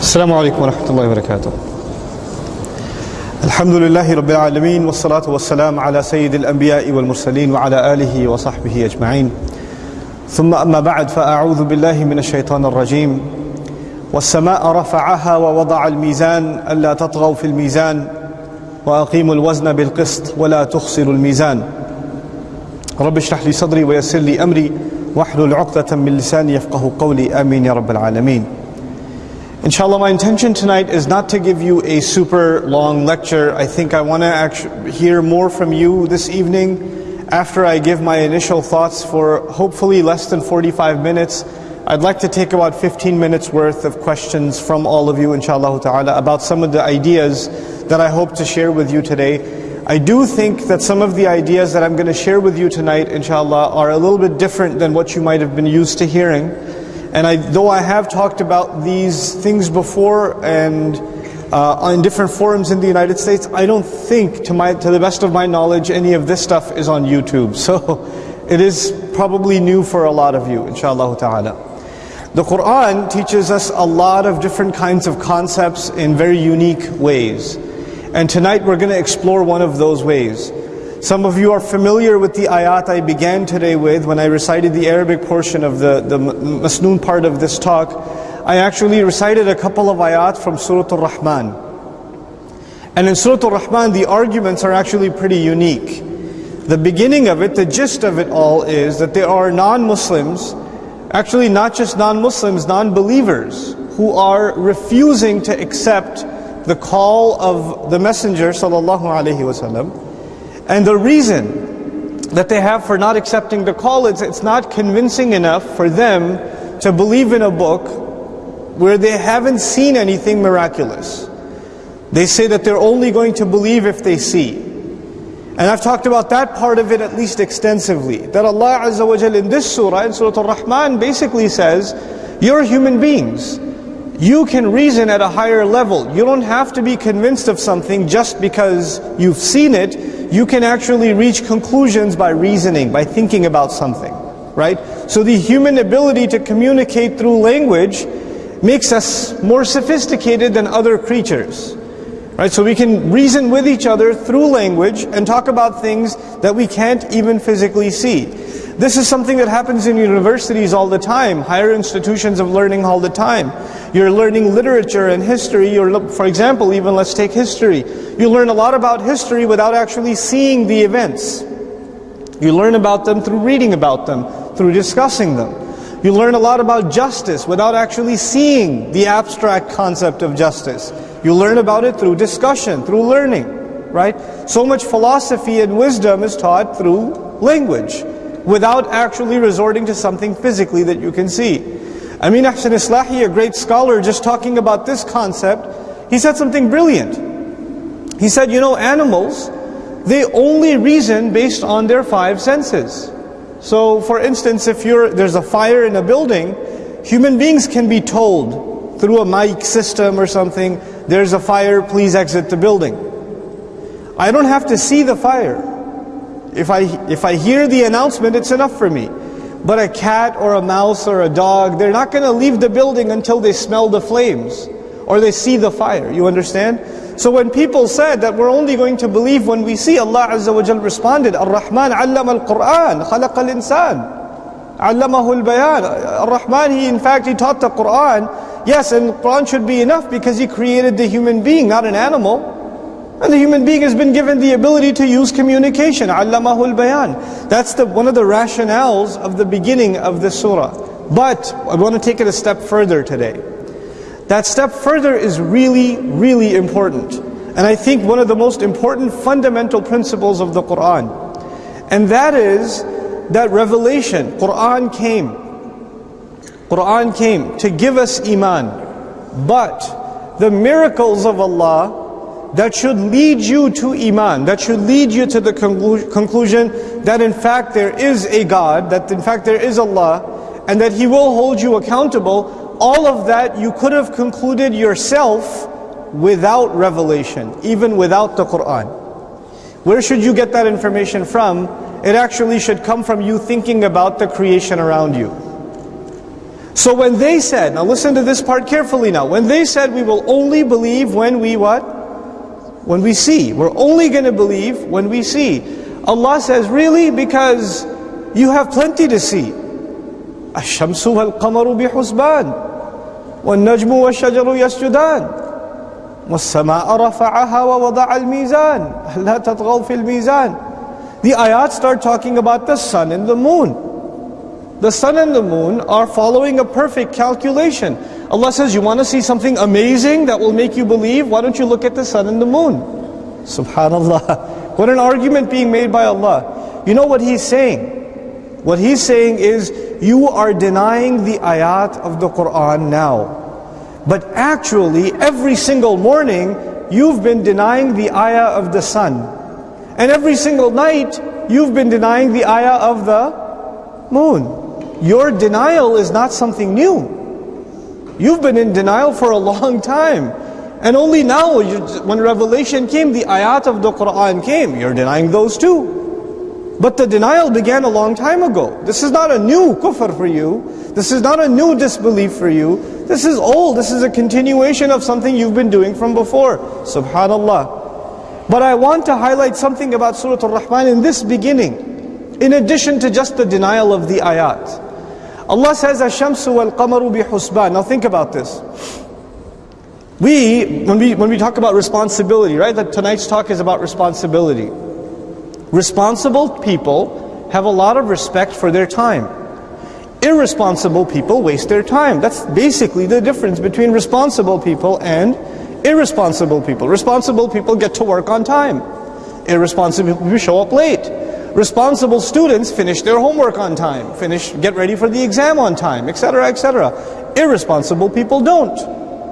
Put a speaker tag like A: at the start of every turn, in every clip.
A: السلام عليكم ورحمة الله وبركاته. الحمد لله رب العالمين والصلاة والسلام على سيد الأنبياء والمرسلين وعلى آله وصحبه أجمعين. ثم أما بعد فأعوذ بالله من الشيطان الرجيم. والسماء رفعها ووضع الميزان ألا تطغوا في الميزان. وأقيموا الوزن بالقسط ولا تخسروا الميزان. رب اشرح لي صدري ويسر لي أمري واحلل عقدة من لساني يفقه قولي. آمين يا رب العالمين. Inshallah, my intention tonight is not to give you a super long lecture. I think I want to hear more from you this evening after I give my initial thoughts for hopefully less than 45 minutes. I'd like to take about 15 minutes worth of questions from all of you, inshallah ta'ala, about some of the ideas that I hope to share with you today. I do think that some of the ideas that I'm going to share with you tonight, inshallah, are a little bit different than what you might have been used to hearing. And I, though I have talked about these things before and uh, in different forums in the United States, I don't think, to, my, to the best of my knowledge, any of this stuff is on YouTube. So it is probably new for a lot of you, inshallah ta'ala. The Quran teaches us a lot of different kinds of concepts in very unique ways. And tonight we're going to explore one of those ways. Some of you are familiar with the ayat I began today with when I recited the Arabic portion of the, the Masnoon part of this talk. I actually recited a couple of ayat from Surah Al-Rahman. And in Surah Al-Rahman, the arguments are actually pretty unique. The beginning of it, the gist of it all is that there are non-Muslims, actually not just non-Muslims, non-believers, who are refusing to accept the call of the Messenger sallallahu alaihi wasallam and the reason that they have for not accepting the call is it's not convincing enough for them to believe in a book where they haven't seen anything miraculous. They say that they're only going to believe if they see. And I've talked about that part of it at least extensively. That Allah Azza wa in this surah, in Surah Al-Rahman, basically says, you're human beings. You can reason at a higher level. You don't have to be convinced of something just because you've seen it you can actually reach conclusions by reasoning, by thinking about something, right? So the human ability to communicate through language makes us more sophisticated than other creatures. Right? So we can reason with each other through language and talk about things that we can't even physically see. This is something that happens in universities all the time, higher institutions of learning all the time. You're learning literature and history. You're, for example, even let's take history. You learn a lot about history without actually seeing the events. You learn about them through reading about them, through discussing them. You learn a lot about justice without actually seeing the abstract concept of justice. You learn about it through discussion, through learning, right? So much philosophy and wisdom is taught through language without actually resorting to something physically that you can see. Amin Ahsan Islahi, a great scholar, just talking about this concept, he said something brilliant. He said, you know, animals, they only reason based on their five senses. So, for instance, if you're, there's a fire in a building, human beings can be told through a mic system or something, there's a fire, please exit the building. I don't have to see the fire. If I, if I hear the announcement, it's enough for me. But a cat or a mouse or a dog, they're not going to leave the building until they smell the flames or they see the fire. You understand? So when people said that we're only going to believe when we see, Allah Azza wa Jal responded, Ar-Rahman allama al-Qur'an, khalaqa al-insan. Allamahu al-bayan. Ar-Rahman, he in fact, he taught the Qur'an. Yes, and Qur'an should be enough because he created the human being, not an animal. And the human being has been given the ability to use communication. Allamahul bayan. That's the, one of the rationales of the beginning of the surah. But I want to take it a step further today. That step further is really, really important. And I think one of the most important fundamental principles of the Quran. And that is that revelation, Quran came. Quran came to give us iman. But the miracles of Allah that should lead you to Iman, that should lead you to the conclu conclusion that in fact there is a God, that in fact there is Allah, and that He will hold you accountable, all of that you could have concluded yourself without revelation, even without the Quran. Where should you get that information from? It actually should come from you thinking about the creation around you. So when they said, now listen to this part carefully now. When they said we will only believe when we what? When we see. We're only going to believe when we see. Allah says, really? Because you have plenty to see. الشمس والقمر بحسبان والنجم والشجر يسجدان والسماء رفعها ووضع الميزان لا تطغوا في الميزان The ayat start talking about the sun and the moon. The sun and the moon are following a perfect calculation. Allah says, you want to see something amazing that will make you believe? Why don't you look at the sun and the moon? Subhanallah. What an argument being made by Allah. You know what He's saying? What He's saying is, you are denying the ayat of the Quran now. But actually, every single morning, you've been denying the ayah of the sun. And every single night, you've been denying the ayah of the moon. Your denial is not something new. You've been in denial for a long time. And only now, when revelation came, the ayat of the Quran came, you're denying those too. But the denial began a long time ago. This is not a new kufr for you. This is not a new disbelief for you. This is old. This is a continuation of something you've been doing from before. Subhanallah. But I want to highlight something about Surah Al-Rahman in this beginning. In addition to just the denial of the ayat. Allah says, Ash-shamsu wal-qamaru bi-husban. Now think about this. We, when we, when we talk about responsibility, right? That tonight's talk is about responsibility. Responsible people have a lot of respect for their time. Irresponsible people waste their time. That's basically the difference between responsible people and irresponsible people. Responsible people get to work on time. Irresponsible people show up late. Responsible students finish their homework on time, finish, get ready for the exam on time, etc., etc. Irresponsible people don't.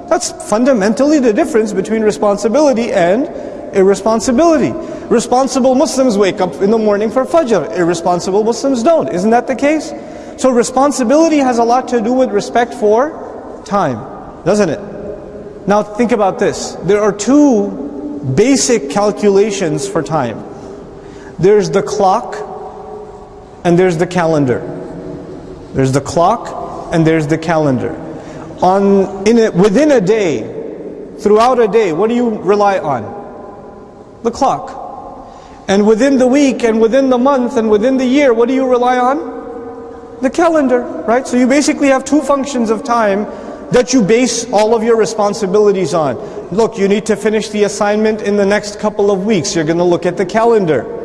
A: That's fundamentally the difference between responsibility and irresponsibility. Responsible Muslims wake up in the morning for Fajr. Irresponsible Muslims don't. Isn't that the case? So responsibility has a lot to do with respect for time, doesn't it? Now think about this. There are two basic calculations for time. There's the clock and there's the calendar. There's the clock and there's the calendar. On, in a, within a day, throughout a day, what do you rely on? The clock. And within the week and within the month and within the year, what do you rely on? The calendar, right? So you basically have two functions of time that you base all of your responsibilities on. Look, you need to finish the assignment in the next couple of weeks. You're going to look at the calendar.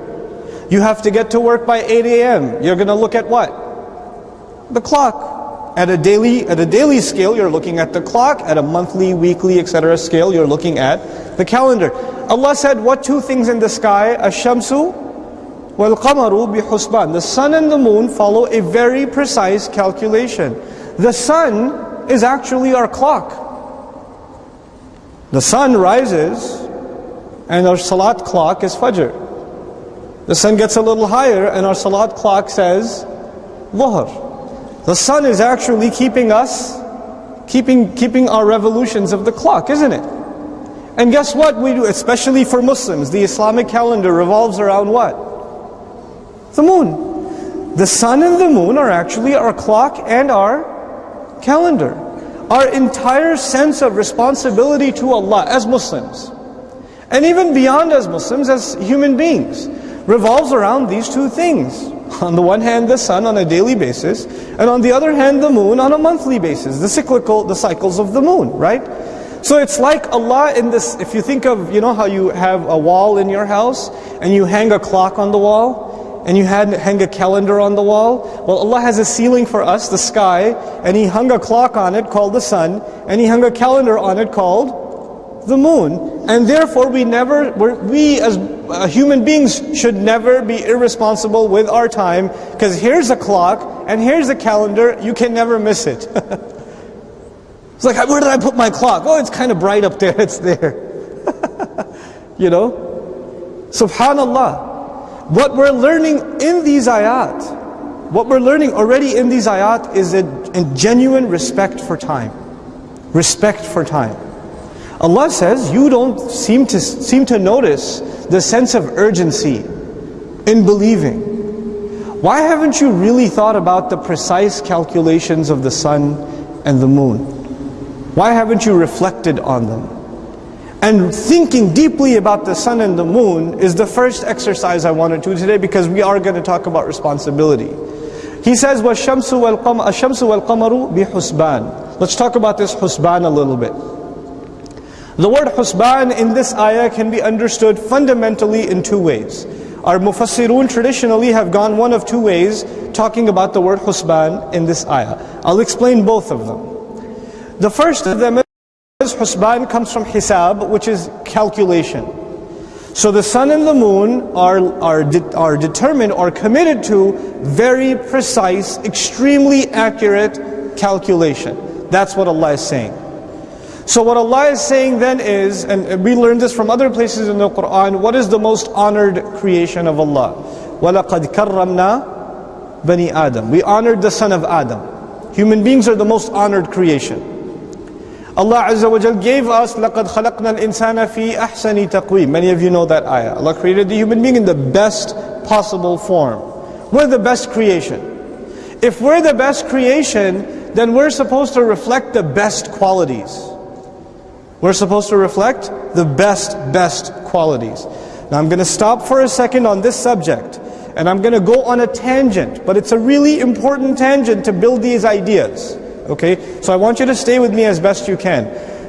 A: You have to get to work by 8 a.m. You're going to look at what? The clock. At a daily at a daily scale, you're looking at the clock. At a monthly, weekly, etc. scale, you're looking at the calendar. Allah said, what two things in the sky? Ash-shamsu wal-qamaru bi-husban. The sun and the moon follow a very precise calculation. The sun is actually our clock. The sun rises and our salat clock is fajr. The sun gets a little higher and our salat clock says dhuhr. The sun is actually keeping us, keeping, keeping our revolutions of the clock, isn't it? And guess what we do, especially for Muslims, the Islamic calendar revolves around what? The moon. The sun and the moon are actually our clock and our calendar. Our entire sense of responsibility to Allah as Muslims, and even beyond as Muslims, as human beings, revolves around these two things. On the one hand, the sun on a daily basis, and on the other hand, the moon on a monthly basis. The cyclical, the cycles of the moon, right? So it's like Allah in this, if you think of, you know how you have a wall in your house and you hang a clock on the wall and you hang a calendar on the wall. Well, Allah has a ceiling for us, the sky, and He hung a clock on it called the sun and He hung a calendar on it called the moon. And therefore we never, we as uh, human beings should never be irresponsible with our time because here's a clock and here's a calendar, you can never miss it. It's like, where did I put my clock? Oh, it's kind of bright up there. It's there. you know? Subhanallah. What we're learning in these ayat, what we're learning already in these ayat is a, a genuine respect for time. Respect for time. Allah says, you don't seem to, seem to notice the sense of urgency in believing. why haven't you really thought about the precise calculations of the sun and the moon? Why haven't you reflected on them? And thinking deeply about the sun and the moon is the first exercise I want to do today because we are going to talk about responsibility. He says, وَالشَّمْسُ وَالْقَمَرُ بِحُسْبَانِ Let's talk about this husban a little bit. The word husban in this ayah can be understood fundamentally in two ways. Our mufassirun traditionally have gone one of two ways talking about the word husban in this ayah. I'll explain both of them. The first of them is husban comes from hisab, which is calculation. So the sun and the moon are, are, de are determined or committed to very precise, extremely accurate calculation. That's what Allah is saying. So what Allah is saying then is, and we learned this from other places in the Quran, what is the most honored creation of Allah? وَلَقَدْ كَرَّمْنَا بَنِي Adam. We honored the son of Adam. Human beings are the most honored creation. Allah Azza wa Jal gave us لَقَدْ خَلَقْنَا الْإِنسَانَ فِي أَحْسَنِ تَقْوِيمٍ Many of you know that ayah. Allah created the human being in the best possible form. We're the best creation. If we're the best creation, then we're supposed to reflect the best qualities. We're supposed to reflect the best, best qualities. Now I'm going to stop for a second on this subject. And I'm going to go on a tangent. But it's a really important tangent to build these ideas. Okay, so I want you to stay with me as best you can.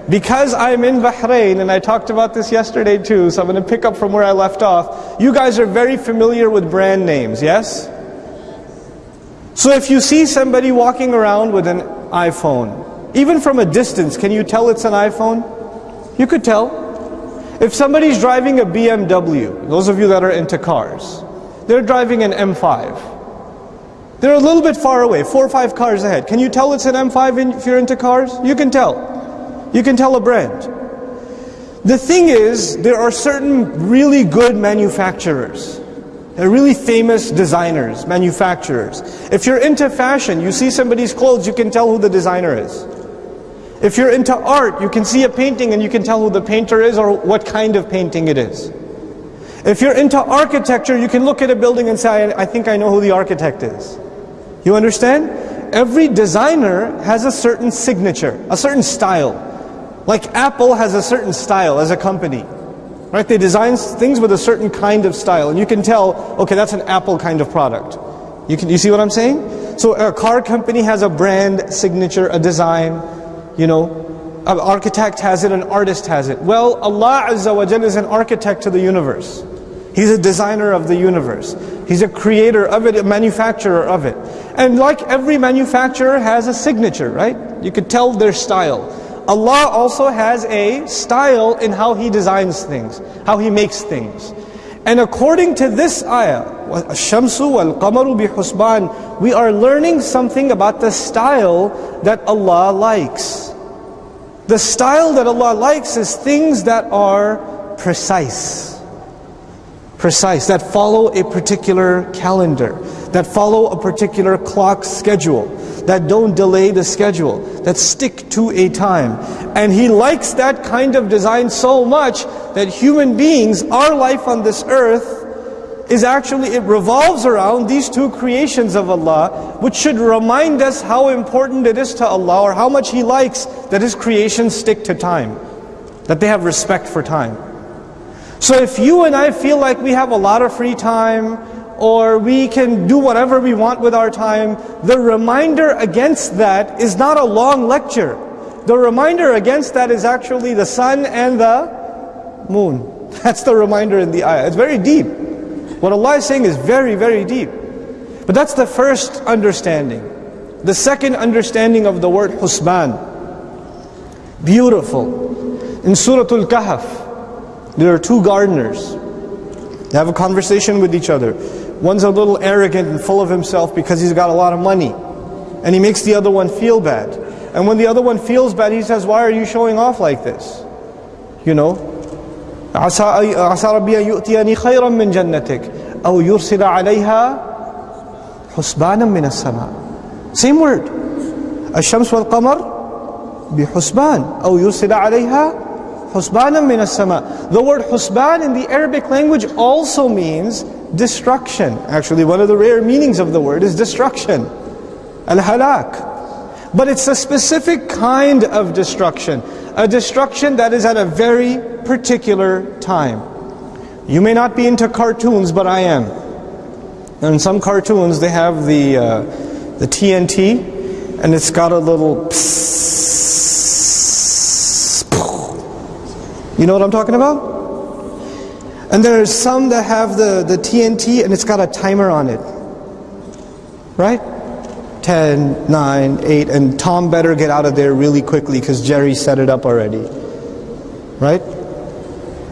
A: Because I'm in Bahrain, and I talked about this yesterday too, so I'm going to pick up from where I left off. You guys are very familiar with brand names, yes? So if you see somebody walking around with an iPhone, even from a distance, can you tell it's an iPhone? You could tell. If somebody's driving a BMW, those of you that are into cars, they're driving an M5. They're a little bit far away, four or five cars ahead. Can you tell it's an M5 if you're into cars? You can tell. You can tell a brand. The thing is, there are certain really good manufacturers. They're really famous designers, manufacturers. If you're into fashion, you see somebody's clothes, you can tell who the designer is. If you're into art, you can see a painting and you can tell who the painter is or what kind of painting it is. If you're into architecture, you can look at a building and say, I think I know who the architect is. You understand? Every designer has a certain signature, a certain style. Like Apple has a certain style as a company. Right? They design things with a certain kind of style. And you can tell, okay, that's an Apple kind of product. You, can, you see what I'm saying? So a car company has a brand signature, a design, you know. An architect has it, an artist has it. Well, Allah Azza wa Jalla is an architect to the universe. He's a designer of the universe. He's a creator of it, a manufacturer of it. And like every manufacturer has a signature, right? You could tell their style. Allah also has a style in how He designs things, how He makes things. And according to this ayah, Shamsu wal Qamaru bi Husban, we are learning something about the style that Allah likes. The style that Allah likes is things that are precise. Precise, that follow a particular calendar, that follow a particular clock schedule that don't delay the schedule, that stick to a time. And He likes that kind of design so much that human beings, our life on this earth, is actually, it revolves around these two creations of Allah, which should remind us how important it is to Allah, or how much He likes that His creations stick to time, that they have respect for time. So if you and I feel like we have a lot of free time, or we can do whatever we want with our time, the reminder against that is not a long lecture. The reminder against that is actually the sun and the moon. That's the reminder in the ayah. It's very deep. What Allah is saying is very, very deep. But that's the first understanding. The second understanding of the word husban. Beautiful. In Surah Al-Kahf, there are two gardeners. They have a conversation with each other. One's a little arrogant and full of himself because he's got a lot of money. And he makes the other one feel bad. And when the other one feels bad, he says, why are you showing off like this? You know? عسى ربي أن يؤتيني خيرا من جنتك أو يرسل عليها حسبانا من السماء Same word الشمس والقمر بحسبان أو يرسل عليها Husbanan min sama. The word husban in the Arabic language also means destruction. Actually, one of the rare meanings of the word is destruction. Al-halak. But it's a specific kind of destruction. A destruction that is at a very particular time. You may not be into cartoons, but I am. And in some cartoons, they have the, uh, the TNT, and it's got a little You know what I'm talking about? And there's some that have the, the TNT and it's got a timer on it. Right? 10, 9, 8, and Tom better get out of there really quickly because Jerry set it up already. Right?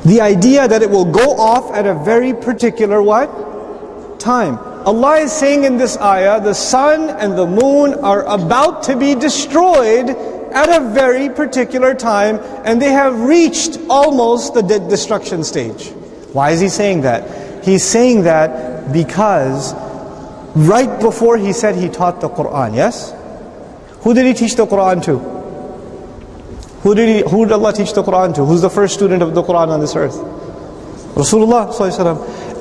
A: The idea that it will go off at a very particular what? Time. Allah is saying in this ayah, the sun and the moon are about to be destroyed at a very particular time and they have reached almost the destruction stage. Why is he saying that? He's saying that because right before he said he taught the Quran, yes? Who did he teach the Quran to? Who did, he, who did Allah teach the Quran to? Who's the first student of the Quran on this earth? Rasulullah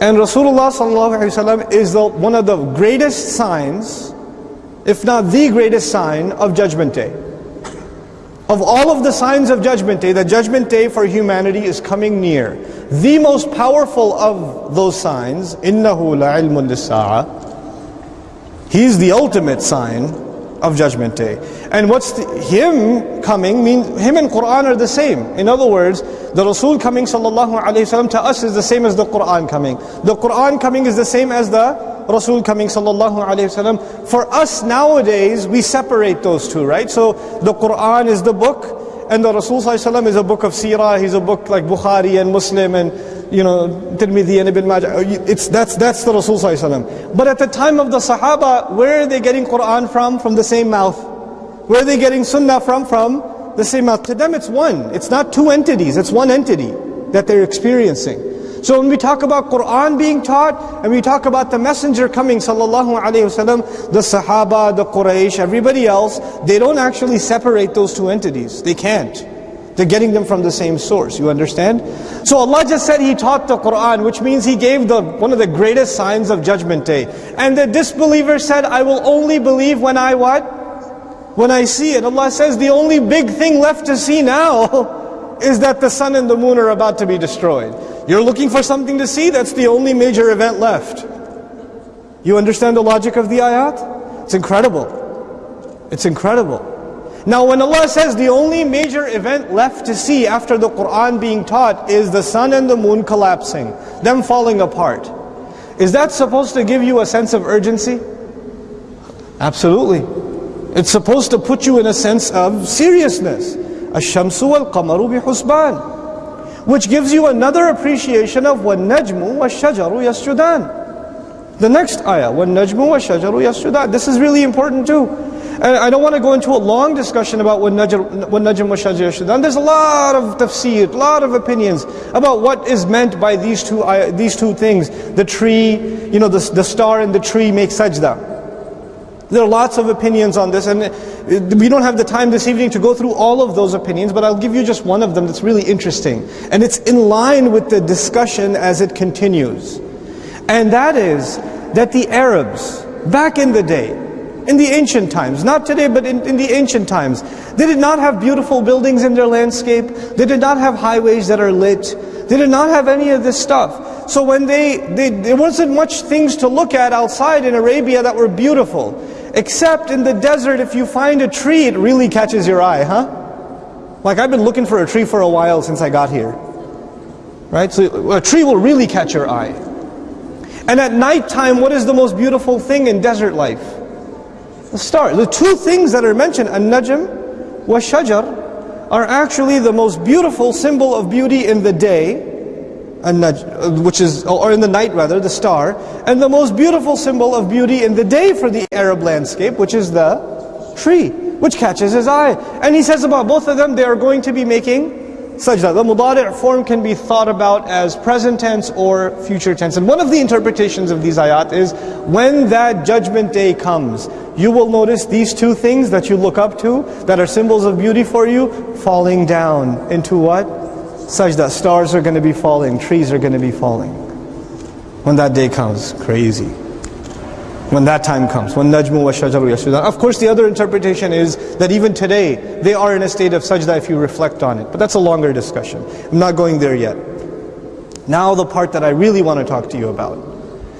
A: And Rasulullah is the, one of the greatest signs, if not the greatest sign of Judgment Day. Of all of the signs of Judgment Day, the Judgment Day for humanity is coming near. The most powerful of those signs, إِنَّهُ لَعِلْمٌ لِلسَّاعَةِ He's the ultimate sign of Judgment Day. And what's the, him coming means him and Quran are the same. In other words, the Rasul coming sallallahu alaihi wasallam to us is the same as the Quran coming. The Quran coming is the same as the Rasul coming sallallahu alaihi wasallam. For us nowadays, we separate those two, right? So the Quran is the book and the Rasul ﷺ is a book of seerah, he's a book like Bukhari and Muslim and you know, Tirmidhi and Ibn Majah. It's, that's, that's the Rasul ﷺ. But at the time of the Sahaba, where are they getting Quran from? From the same mouth. Where are they getting Sunnah from? From the same mouth. To them it's one. It's not two entities, it's one entity that they're experiencing. So when we talk about Quran being taught, and we talk about the messenger coming sallallahu alaihi wasallam, the Sahaba, the Quraysh, everybody else, they don't actually separate those two entities. They can't. They're getting them from the same source. You understand? So Allah just said He taught the Quran, which means He gave the one of the greatest signs of Judgment Day. And the disbeliever said, I will only believe when I what? When I see it. Allah says the only big thing left to see now is that the sun and the moon are about to be destroyed. You're looking for something to see, that's the only major event left. You understand the logic of the ayat? It's incredible. It's incredible. Now when Allah says the only major event left to see after the Quran being taught is the sun and the moon collapsing, them falling apart. Is that supposed to give you a sense of urgency? Absolutely. It's supposed to put you in a sense of seriousness. الشمس والقمر بحسبان which gives you another appreciation of وَالنَّجْمُ وَالشَّجَرُ يَسْجُدَانِ The next ayah, وَالنَّجْمُ وَالشَّجَرُ يَسْجُدَانِ This is really important too. And I don't want to go into a long discussion about وَالنَّجْمُ وَالشَّجَرُ يَسْجُدَانِ There's a lot of tafsir, a lot of opinions about what is meant by these two, these two things. The tree, you know, the, the star and the tree make sajda. There are lots of opinions on this, and we don't have the time this evening to go through all of those opinions, but I'll give you just one of them that's really interesting. And it's in line with the discussion as it continues. And that is that the Arabs, back in the day, in the ancient times, not today, but in, in, the ancient times, they did not have beautiful buildings in their landscape. They did not have highways that are lit. They did not have any of this stuff. So when they, they there wasn't much things to look at outside in Arabia that were beautiful. Except in the desert, if you find a tree, it really catches your eye, huh? Like I've been looking for a tree for a while since I got here. Right? So a tree will really catch your eye. And at nighttime, what is the most beautiful thing in desert life? The star. The two things that are mentioned, an-najm wa shajar, are actually the most beautiful symbol of beauty in the day Uh, which is, or in the night rather, the star, and the most beautiful symbol of beauty in the day for the Arab landscape, which is the tree, which catches his eye. And he says about both of them, they are going to be making sajda. The mudari' form can be thought about as present tense or future tense. And one of the interpretations of these ayat is, when that judgment day comes, you will notice these two things that you look up to, that are symbols of beauty for you, falling down into what? Sajda. Stars are going to be falling, trees are going to be falling. When that day comes, crazy. When that time comes, when najmu wa shajaru yasjudan. Of course, the other interpretation is that even today, they are in a state of sajda if you reflect on it. But that's a longer discussion. I'm not going there yet. Now the part that I really want to talk to you about.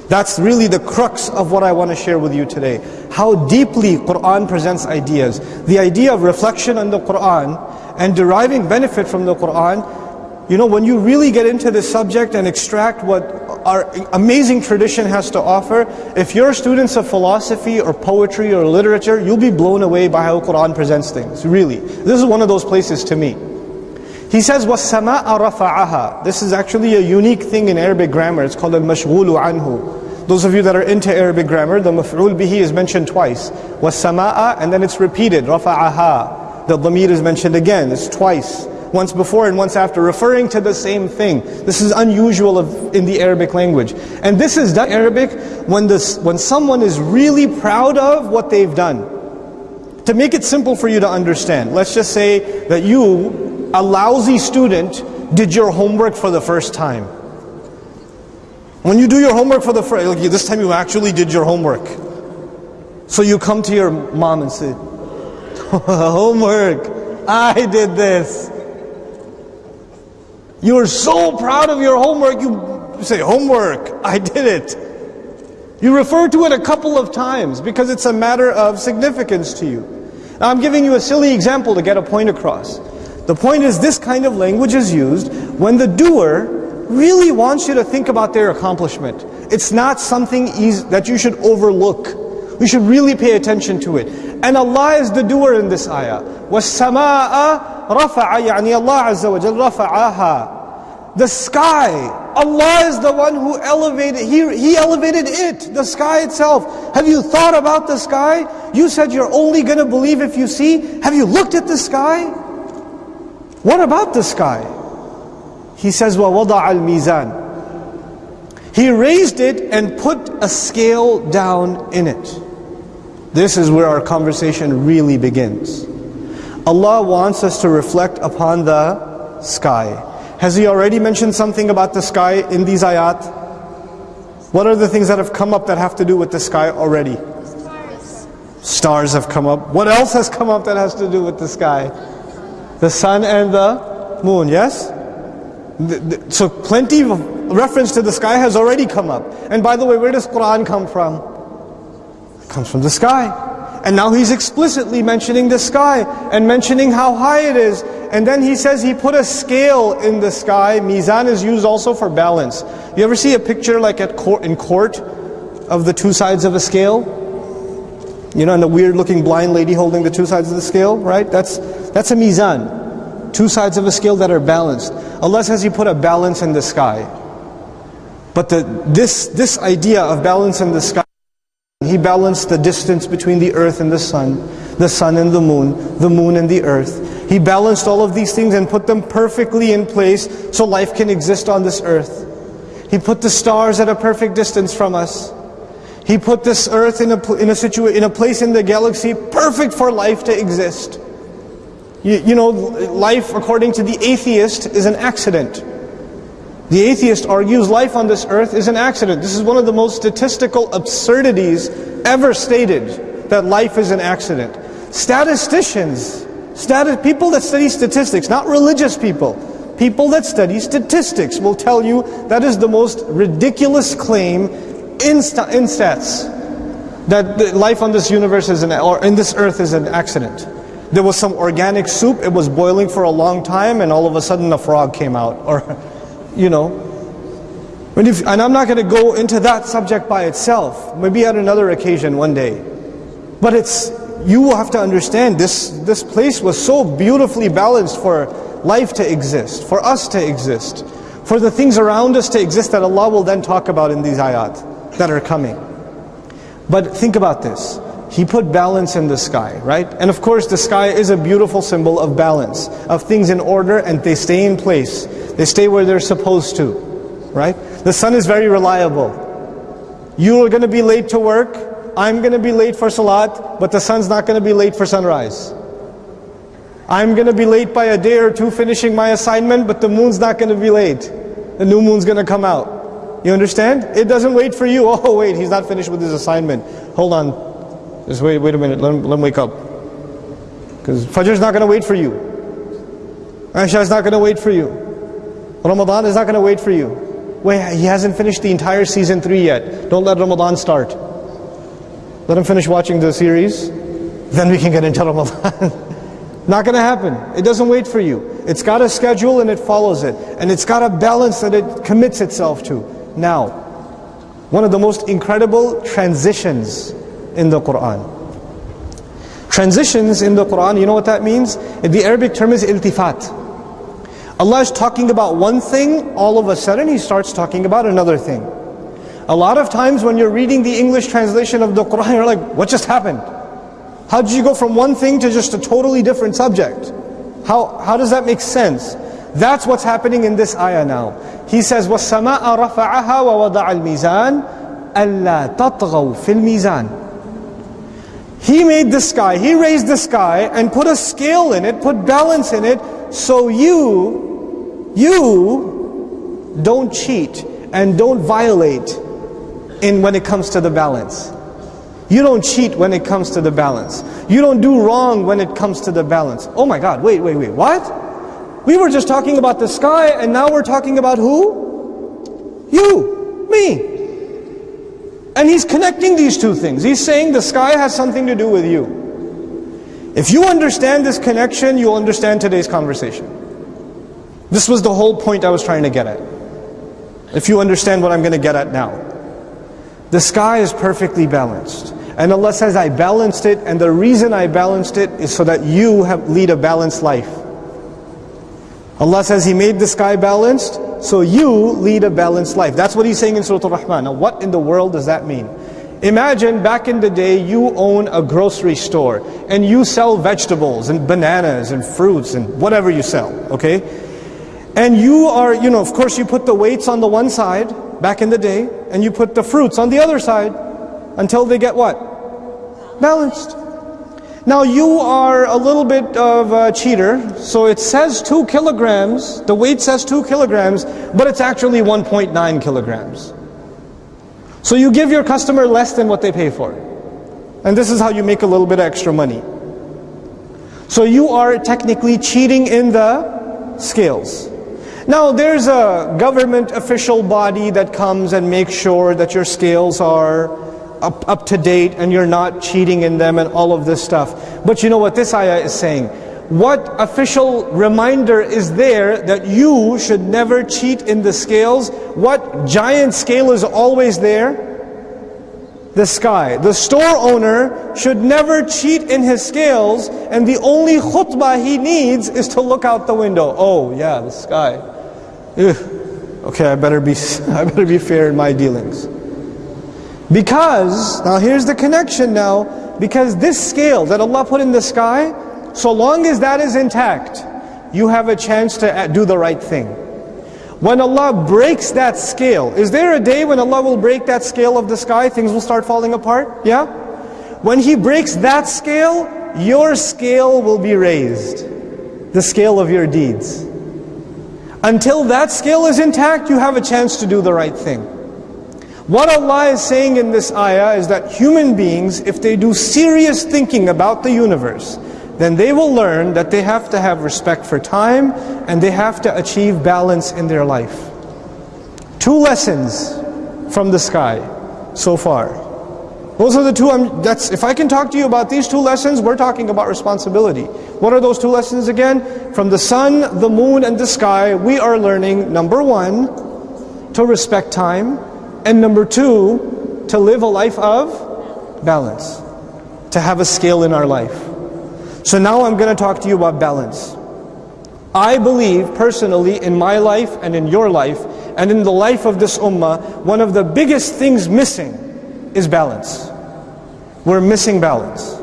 A: That's really the crux of what I want to share with you today. How deeply Qur'an presents ideas. The idea of reflection on the Qur'an and deriving benefit from the Qur'an. You know, when you really get into this subject and extract what our amazing tradition has to offer, if you're students of philosophy or poetry or literature, you'll be blown away by how Qur'an presents things, really. This is one of those places to me. He says, وَالسَّمَاءَ رَفَعَهَا This is actually a unique thing in Arabic grammar. It's called al-mashghulu anhu. Those of you that are into Arabic grammar, the maf'ul bihi is mentioned twice. وَالسَّمَاءَ and then it's repeated, رَفَعَهَا. The dhamir is mentioned again, it's twice. Once before and once after, referring to the same thing. This is unusual of, in the Arabic language. And this is done Arabic when, this, when someone is really proud of what they've done. To make it simple for you to understand, let's just say that you a lousy student did your homework for the first time. When you do your homework for the first, like this time you actually did your homework. So you come to your mom and say, homework, I did this. You are so proud of your homework, you say, homework, I did it. You refer to it a couple of times because it's a matter of significance to you. Now I'm giving you a silly example to get a point across. The point is this kind of language is used when the doer really wants you to think about their accomplishment. It's not something easy, that you should overlook. We should really pay attention to it. And Allah is the doer in this ayah. وَالسَّمَاءَ رَفَعَ يعني Allah Azza wa Jal رَفَعَهَا The sky, Allah is the one who elevated, He, he elevated it, the sky itself. Have you thought about the sky? You said you're only going to believe if you see. Have you looked at the sky? What about the sky? He says, وَوَضَعَ الْمِيزَانِ He raised it and put a scale down in it. This is where our conversation really begins. Allah wants us to reflect upon the sky. Has He already mentioned something about the sky in these ayat? What are the things that have come up that have to do with the sky already? Stars. Stars have come up. What else has come up that has to do with the sky? the sun and the moon, yes? So plenty of reference to the sky has already come up. And by the way, where does Quran come from? Comes from the sky. And now he's explicitly mentioning the sky and mentioning how high it is. And then he says he put a scale in the sky. Mizan is used also for balance. You ever see a picture like at court, in court of the two sides of a scale? You know, and the weird looking blind lady holding the two sides of the scale, right? That's, that's a mizan. Two sides of a scale that are balanced. Allah says He put a balance in the sky. But the, this, this idea of balance in the sky, He balanced the distance between the earth and the sun, the sun and the moon, the moon and the earth. He balanced all of these things and put them perfectly in place so life can exist on this earth. He put the stars at a perfect distance from us. He put this earth in a, in a, in a place in the galaxy perfect for life to exist. You, you know, life according to the atheist is an accident. The atheist argues life on this earth is an accident. This is one of the most statistical absurdities ever stated, that life is an accident. Statisticians, stati- people that study statistics, not religious people, people that study statistics will tell you that is the most ridiculous claim in, in stats, that life on this universe is an, or in this earth is an accident. There was some organic soup, it was boiling for a long time, and all of a sudden a frog came out. Or, you know. If, and I'm not going to go into that subject by itself. Maybe at another occasion one day. But it's, you will have to understand, this, this place was so beautifully balanced for life to exist, for us to exist, for the things around us to exist that Allah will then talk about in these ayat that are coming. But think about this. He put balance in the sky, right? And of course the sky is a beautiful symbol of balance, of things in order and they stay in place. They stay where they're supposed to, right? The sun is very reliable. You're going to be late to work, I'm going to be late for salat, but the sun's not going to be late for sunrise. I'm going to be late by a day or two finishing my assignment, but the moon's not going to be late. The new moon's going to come out. You understand? It doesn't wait for you. Oh, wait, he's not finished with his assignment. Hold on. Just wait, wait a minute. Let him, let him wake up. Because Fajr is not going to wait for you. Isha is not going to wait for you. Ramadan is not going to wait for you. Wait, he hasn't finished the entire season 3 yet. Don't let Ramadan start. Let him finish watching the series. Then we can get into Ramadan. Not going to happen. It doesn't wait for you. It's got a schedule and it follows it. And it's got a balance that it commits itself to. Now, one of the most incredible transitions in the Quran. Transitions in the Quran, you know what that means? The Arabic term is iltifat. Allah is talking about one thing, all of a sudden He starts talking about another thing. A lot of times when you're reading the English translation of the Quran, you're like, what just happened? How did you go from one thing to just a totally different subject? How, how does that make sense? That's what's happening in this ayah now. He says, وَالسَّمَاءَ رَفَعَهَا وَوَضَعَ الْمِيزَانِ أَلَّا تَطْغَوْا فِي الْمِيزَانِ He made the sky, He raised the sky and put a scale in it, put balance in it, so you, you don't cheat and don't violate in when it comes to the balance. You don't cheat when it comes to the balance. You don't do wrong when it comes to the balance. Oh my God, wait, wait, wait, what? We were just talking about the sky and now we're talking about who? You, me. And he's connecting these two things. He's saying the sky has something to do with you. If you understand this connection, you'll understand today's conversation. This was the whole point I was trying to get at. If you understand what I'm going to get at now. The sky is perfectly balanced. And Allah says, I balanced it, and the reason I balanced it is so that you have lead a balanced life. Allah says He made the sky balanced, so you lead a balanced life. That's what He's saying in Surah Al-Rahman. Now what in the world does that mean? Imagine back in the day you own a grocery store and you sell vegetables and bananas and fruits and whatever you sell, okay? And you are, you know, of course you put the weights on the one side back in the day and you put the fruits on the other side until they get what? balanced. Now you are a little bit of a cheater, so it says 2 kilograms, the weight says 2 kilograms, but it's actually 1.9 kilograms. So you give your customer less than what they pay for. And this is how you make a little bit of extra money. So you are technically cheating in the scales. Now there's a government official body that comes and makes sure that your scales are up, up to date and you're not cheating in them and all of this stuff. But you know what this ayah is saying? What official reminder is there that you should never cheat in the scales? What giant scale is always there? The sky. The store owner should never cheat in his scales and the only khutbah he needs is to look out the window. Oh yeah, the sky. Ugh. Okay, I better be I better be fair in my dealings. Because, now here's the connection now, because this scale that Allah put in the sky, so long as that is intact, you have a chance to do the right thing. When Allah breaks that scale, is there a day when Allah will break that scale of the sky, things will start falling apart? Yeah? When He breaks that scale, your scale will be raised. The scale of your deeds. Until that scale is intact, you have a chance to do the right thing. What Allah is saying in this ayah is that human beings, if they do serious thinking about the universe, then they will learn that they have to have respect for time and they have to achieve balance in their life. Two lessons from the sky so far. Those are the two, I'm, that's, if I can talk to you about these two lessons, we're talking about responsibility. What are those two lessons again? From the sun, the moon, and the sky, we are learning, number one, to respect time, and number two, to live a life of balance. To have a scale in our life. So now I'm going to talk to you about balance. I believe personally in my life and in your life and in the life of this ummah, one of the biggest things missing is balance. We're missing balance.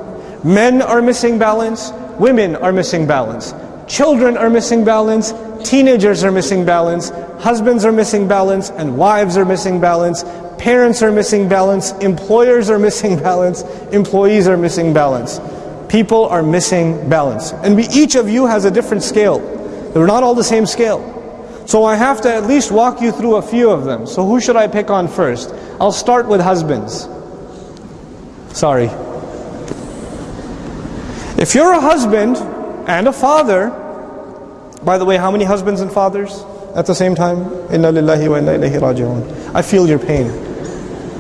A: Men are missing balance, women are missing balance. Children are missing balance, teenagers are missing balance, husbands are missing balance, and wives are missing balance, parents are missing balance, employers are missing balance, employees are missing balance. People are missing balance. And we, each of you has a different scale. They're not all the same scale. So I have to at least walk you through a few of them. So who should I pick on first? I'll start with husbands. Sorry. If you're a husband and a father, by the way, how many husbands and fathers at the same time? Inna lillahi wa inna ilayhi raji'un. I feel your pain.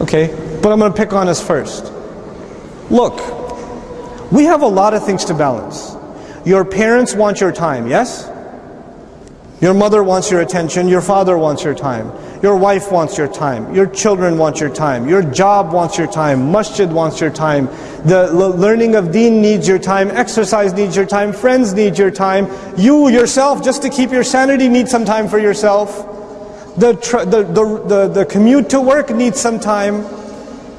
A: Okay? But I'm going to pick on us first. Look, we have a lot of things to balance. Your parents want your time, yes? Your mother wants your attention, your father wants your time, your wife wants your time, your children want your time, your job wants your time, masjid wants your time, the learning of deen needs your time, exercise needs your time, friends need your time, you yourself, just to keep your sanity, need some time for yourself. The, the, the, the, the commute to work needs some time.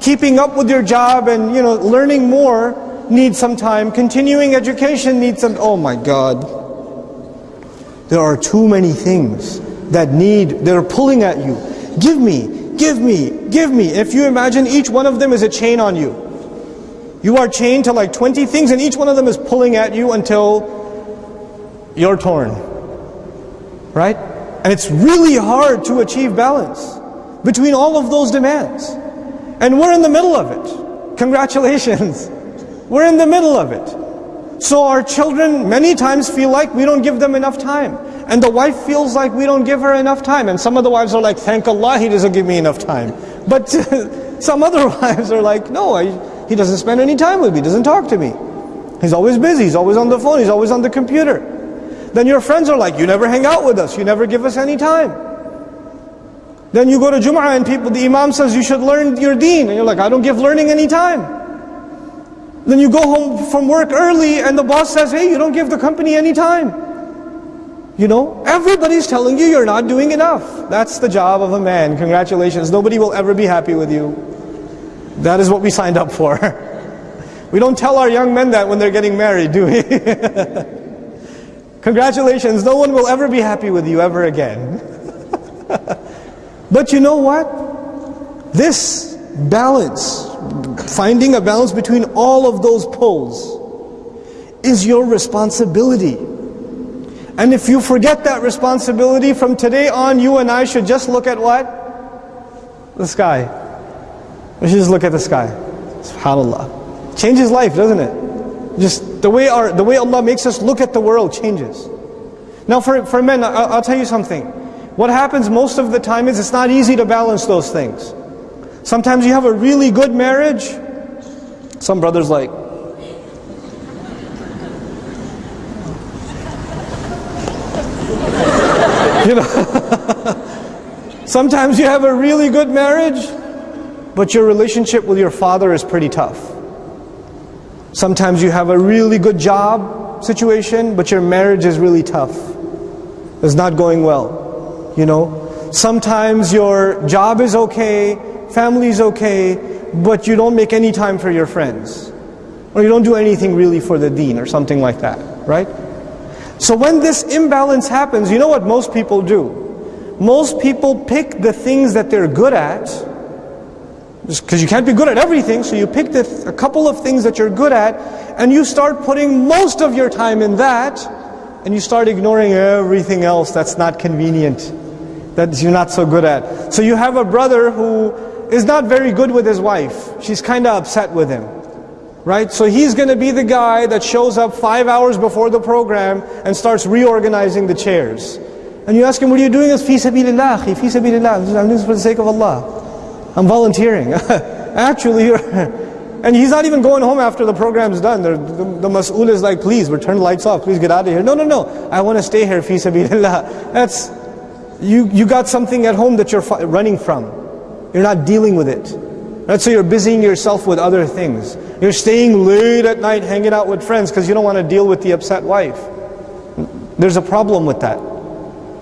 A: Keeping up with your job and you know learning more needs some time. Continuing education needs some, oh my God. There are too many things that need, that are pulling at you. Give me, give me, give me. If you imagine each one of them is a chain on you. You are chained to like 20 things and each one of them is pulling at you until you're torn. Right? And it's really hard to achieve balance between all of those demands. And we're in the middle of it. Congratulations. We're in the middle of it. So our children many times feel like we don't give them enough time. And the wife feels like we don't give her enough time. And some of the wives are like, thank Allah he doesn't give me enough time. But some other wives are like, no, I, he doesn't spend any time with me, He doesn't talk to me. He's always busy, he's always on the phone, he's always on the computer. Then your friends are like, you never hang out with us, you never give us any time. Then you go to Jum'ah and people, the Imam says you should learn your deen. And you're like, I don't give learning any time. Then you go home from work early and the boss says, hey, you don't give the company any time. You know, everybody's telling you you're not doing enough. That's the job of a man. Congratulations. Nobody will ever be happy with you. That is what we signed up for. We don't tell our young men that when they're getting married, do we? Congratulations, no one will ever be happy with you ever again. but you know what? This balance finding a balance between all of those poles is your responsibility. And if you forget that responsibility, from today on, you and I should just look at what? The sky. We should just look at the sky. SubhanAllah. Changes life, doesn't it? Just the way, our, the way Allah makes us look at the world changes. Now for, for men, I'll, I'll tell you something. What happens most of the time is it's not easy to balance those things. Sometimes you have a really good marriage. Some brothers like, you know, sometimes you have a really good marriage, but your relationship with your father is pretty tough. Sometimes you have a really good job situation, but your marriage is really tough. It's not going well. You know, sometimes your job is okay, family's okay, but you don't make any time for your friends. Or you don't do anything really for the deen or something like that, right? So when this imbalance happens, you know what most people do? Most people pick the things that they're good at, because you can't be good at everything, so you pick the, a couple of things that you're good at, and you start putting most of your time in that, and you start ignoring everything else that's not convenient, that you're not so good at. So you have a brother who is not very good with his wife. She's kind of upset with him. Right? So he's going to be the guy that shows up five hours before the program and starts reorganizing the chairs. And you ask him, what are you doing? It's fi sabilillah, fi. I'm doing this for the sake of Allah. I'm volunteering. Actually, and he's not even going home after the program's done. The, the, the mas'ul is like, please, return the lights off. Please get out of here. No, no, no. I want to stay here, fi. That's, you, you got something at home that you're running from. You're not dealing with it. Right? So you're busying yourself with other things. You're staying late at night hanging out with friends because you don't want to deal with the upset wife. There's a problem with that.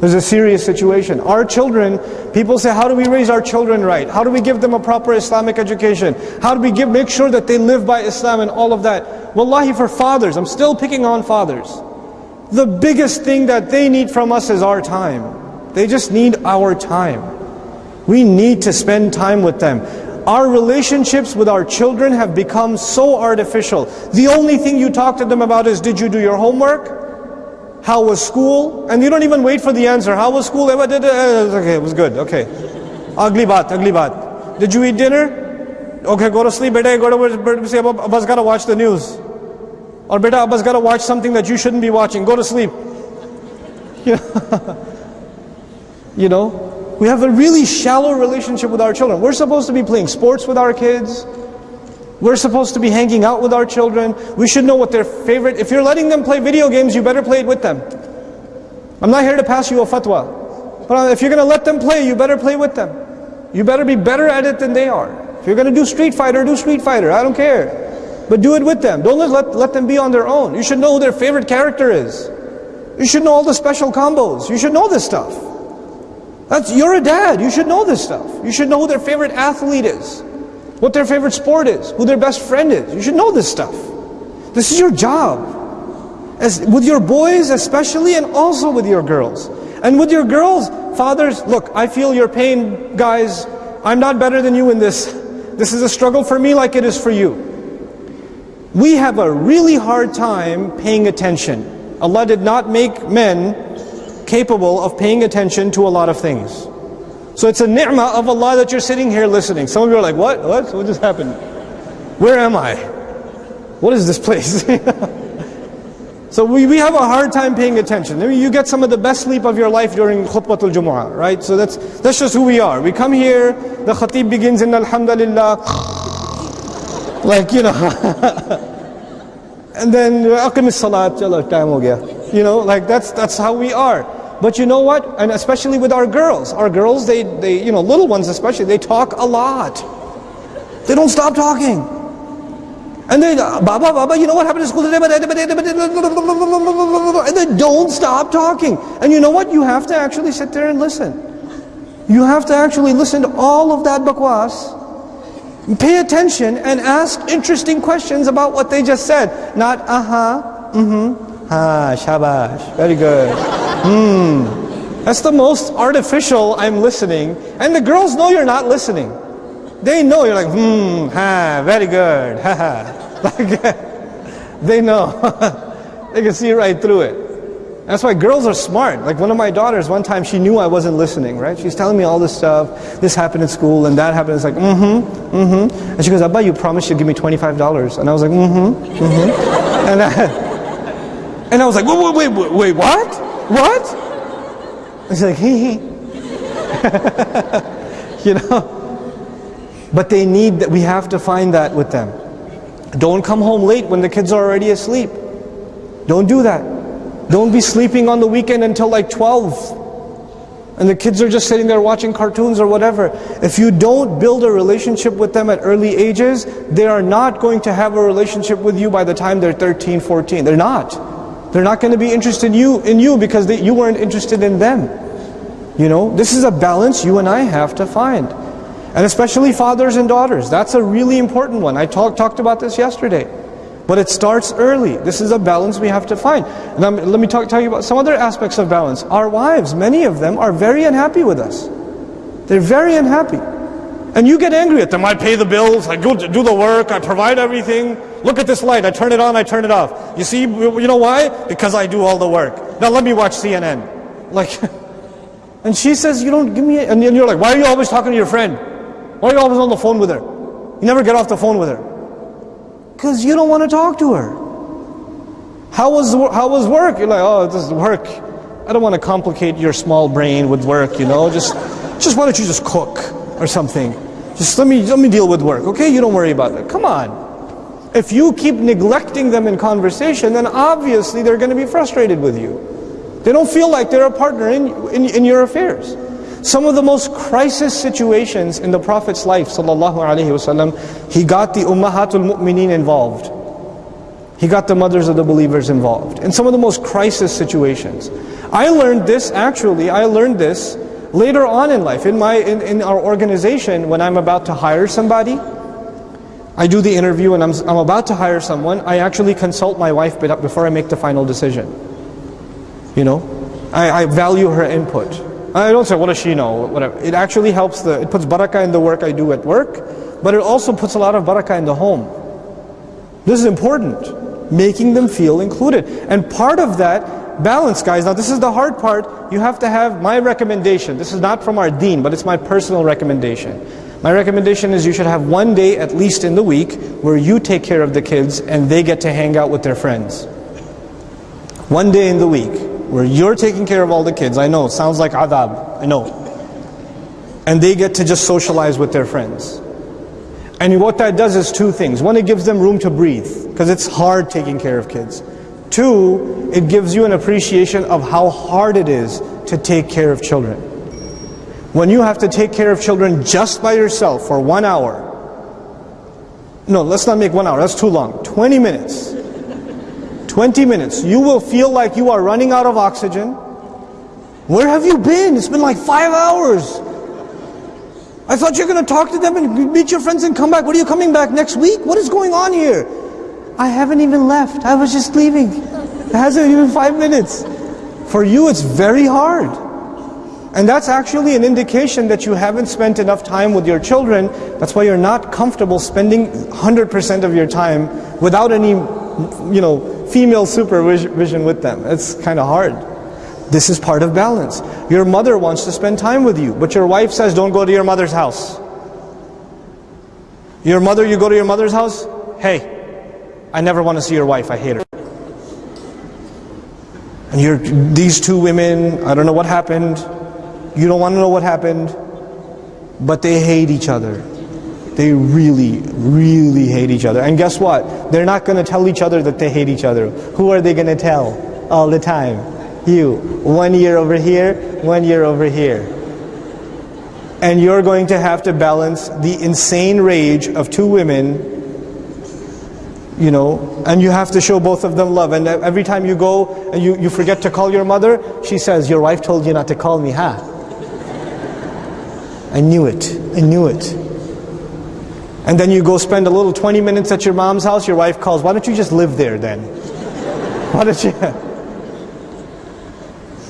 A: There's a serious situation. Our children, people say, how do we raise our children right? How do we give them a proper Islamic education? How do we give, make sure that they live by Islam and all of that? Wallahi, for fathers, I'm still picking on fathers. The biggest thing that they need from us is our time. They just need our time. We need to spend time with them. Our relationships with our children have become so artificial. The only thing you talk to them about is, did you do your homework? How was school? And you don't even wait for the answer. How was school? Eh, okay, it was good. Okay. Ugly bat, ugly bat. Did you eat dinner? Okay, go to sleep, beta. Go to say, Abba's got to watch the news. Or beta, Abba's got to watch something that you shouldn't be watching. Go to sleep. you know, we have a really shallow relationship with our children. We're supposed to be playing sports with our kids. We're supposed to be hanging out with our children. We should know what their favorite, if you're letting them play video games, you better play it with them. I'm not here to pass you a fatwa. But if you're going to let them play, you better play with them. You better be better at it than they are. If you're going to do Street Fighter, do Street Fighter. I don't care. But do it with them. Don't let, let them be on their own. You should know who their favorite character is. You should know all the special combos. You should know this stuff. That's, you're a dad. You should know this stuff. You should know who their favorite athlete is what their favorite sport is, who their best friend is. You should know this stuff. This is your job. As, with your boys especially and also with your girls. And with your girls, fathers, look, I feel your pain, guys. I'm not better than you in this. This is a struggle for me like it is for you. We have a really hard time paying attention. Allah did not make men capable of paying attention to a lot of things. So it's a ni'mah of Allah that you're sitting here listening. Some of you are like, what? What? What just happened? Where am I? What is this place? so we, we have a hard time paying attention. I mean, you get some of the best sleep of your life during khutbatul Jumu'ah, right? So that's, that's just who we are. We come here, the khatib begins in Alhamdulillah, like, you know, and then, aqim salat, time. You know, like that's, that's how we are. But you know what? And especially with our girls. Our girls, they, they, you know, little ones especially, they talk a lot. They don't stop talking. And they, Baba, Baba, you know what happened in school today? And they don't stop talking. And you know what? You have to actually sit there and listen. You have to actually listen to all of that bakwas. Pay attention and ask interesting questions about what they just said. Not, uh-huh, mm-hmm, Ah, shabash. Very good. Hmm. That's the most artificial I'm listening. And the girls know you're not listening. They know you're like, hmm, ha, very good. Ha ha. Like, they know. they can see right through it. That's why girls are smart. Like one of my daughters, one time she knew I wasn't listening, right? She's telling me all this stuff. This happened in school and that happened. It's like, mm-hmm, mm-hmm. And she goes, Abba, you promised you'd give me $25. And I was like, mm-hmm, mm-hmm. And I, and I was like, wait, wait, wait, wait, what? What? He's like, hee hee. you know? But they need that, we have to find that with them. Don't come home late when the kids are already asleep. Don't do that. Don't be sleeping on the weekend until like 12 and the kids are just sitting there watching cartoons or whatever. If you don't build a relationship with them at early ages, they are not going to have a relationship with you by the time they're 13, 14. They're not. They're not going to be interested in you, in you because they, you weren't interested in them. You know, this is a balance you and I have to find. And especially fathers and daughters. That's a really important one. I talk, talked about this yesterday. But it starts early. This is a balance we have to find. And I'm, let me talk, tell you about some other aspects of balance. Our wives, many of them, are very unhappy with us. They're very unhappy. And you get angry at them. I pay the bills, I go do the work, I provide everything. Look at this light, I turn it on, I turn it off. You see, you know why? Because I do all the work. Now let me watch CNN. Like, and she says, you don't give me, and you're like, why are you always talking to your friend? Why are you always on the phone with her? You never get off the phone with her. Because you don't want to talk to her. How was, how was work? You're like, oh, this is work. I don't want to complicate your small brain with work, you know. Just, just why don't you just cook? or something. Just let me, let me deal with work, okay? You don't worry about that. Come on. If you keep neglecting them in conversation, then obviously they're going to be frustrated with you. They don't feel like they're a partner in, in, in your affairs. Some of the most crisis situations in the Prophet's life, sallallahu alaihi wasallam, he got the ummahatul mu'mineen involved. He got the mothers of the believers involved. In some of the most crisis situations. I learned this, actually, I learned this Later on in life, in, my, in, in our organization, when I'm about to hire somebody, I do the interview and I'm, I'm about to hire someone, I actually consult my wife before I make the final decision. You know, I, I value her input. I don't say, what does she know? Whatever. It actually helps, the, it puts barakah in the work I do at work, but it also puts a lot of barakah in the home. This is important, making them feel included. And part of that Balance, guys. Now, this is the hard part. You have to have my recommendation. This is not from our deen, but it's my personal recommendation. My recommendation is you should have one day at least in the week where you take care of the kids and they get to hang out with their friends. One day in the week where you're taking care of all the kids. I know, it sounds like adab. I know. And they get to just socialize with their friends. And what that does is two things. One, it gives them room to breathe because it's hard taking care of kids. Two, it gives you an appreciation of how hard it is to take care of children. When you have to take care of children just by yourself for one hour, no, let's not make one hour, that's too long. 20 minutes. 20 minutes. You will feel like you are running out of oxygen. Where have you been? It's been like five hours. I thought you were going to talk to them and meet your friends and come back. What are you coming back next week? What is going on here? I haven't even left. I was just leaving. It hasn't even five minutes. For you, it's very hard. And that's actually an indication that you haven't spent enough time with your children. That's why you're not comfortable spending 100% of your time without any, you know, female supervision with them. It's kind of hard. This is part of balance. Your mother wants to spend time with you, but your wife says, don't go to your mother's house. Your mother, you go to your mother's house, hey, I never want to see your wife. I hate her. And you're, these two women, I don't know what happened. You don't want to know what happened. But they hate each other. They really, really hate each other. And guess what? They're not going to tell each other that they hate each other. Who are they going to tell all the time? You. One year over here, one year over here. And you're going to have to balance the insane rage of two women you know, and you have to show both of them love. And every time you go and you, you forget to call your mother, she says, your wife told you not to call me, huh? I knew it, I knew it. And then you go spend a little 20 minutes at your mom's house, your wife calls, why don't you just live there then? Why don't you?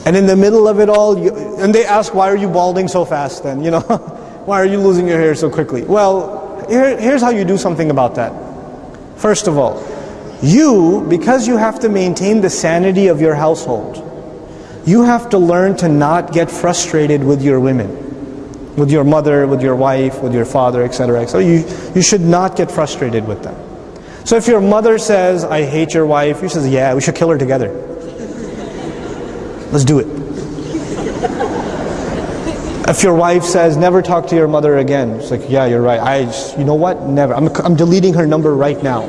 A: And in the middle of it all, you, and they ask, why are you balding so fast then? You know, why are you losing your hair so quickly? Well, here, here's how you do something about that. First of all, you, because you have to maintain the sanity of your household, you have to learn to not get frustrated with your women, with your mother, with your wife, with your father, etc. etc. You, you should not get frustrated with them. So if your mother says, I hate your wife, you says, yeah, we should kill her together. Let's do it. If your wife says, never talk to your mother again, it's like, yeah, you're right. I, just, you know what? Never. I'm, I'm deleting her number right now.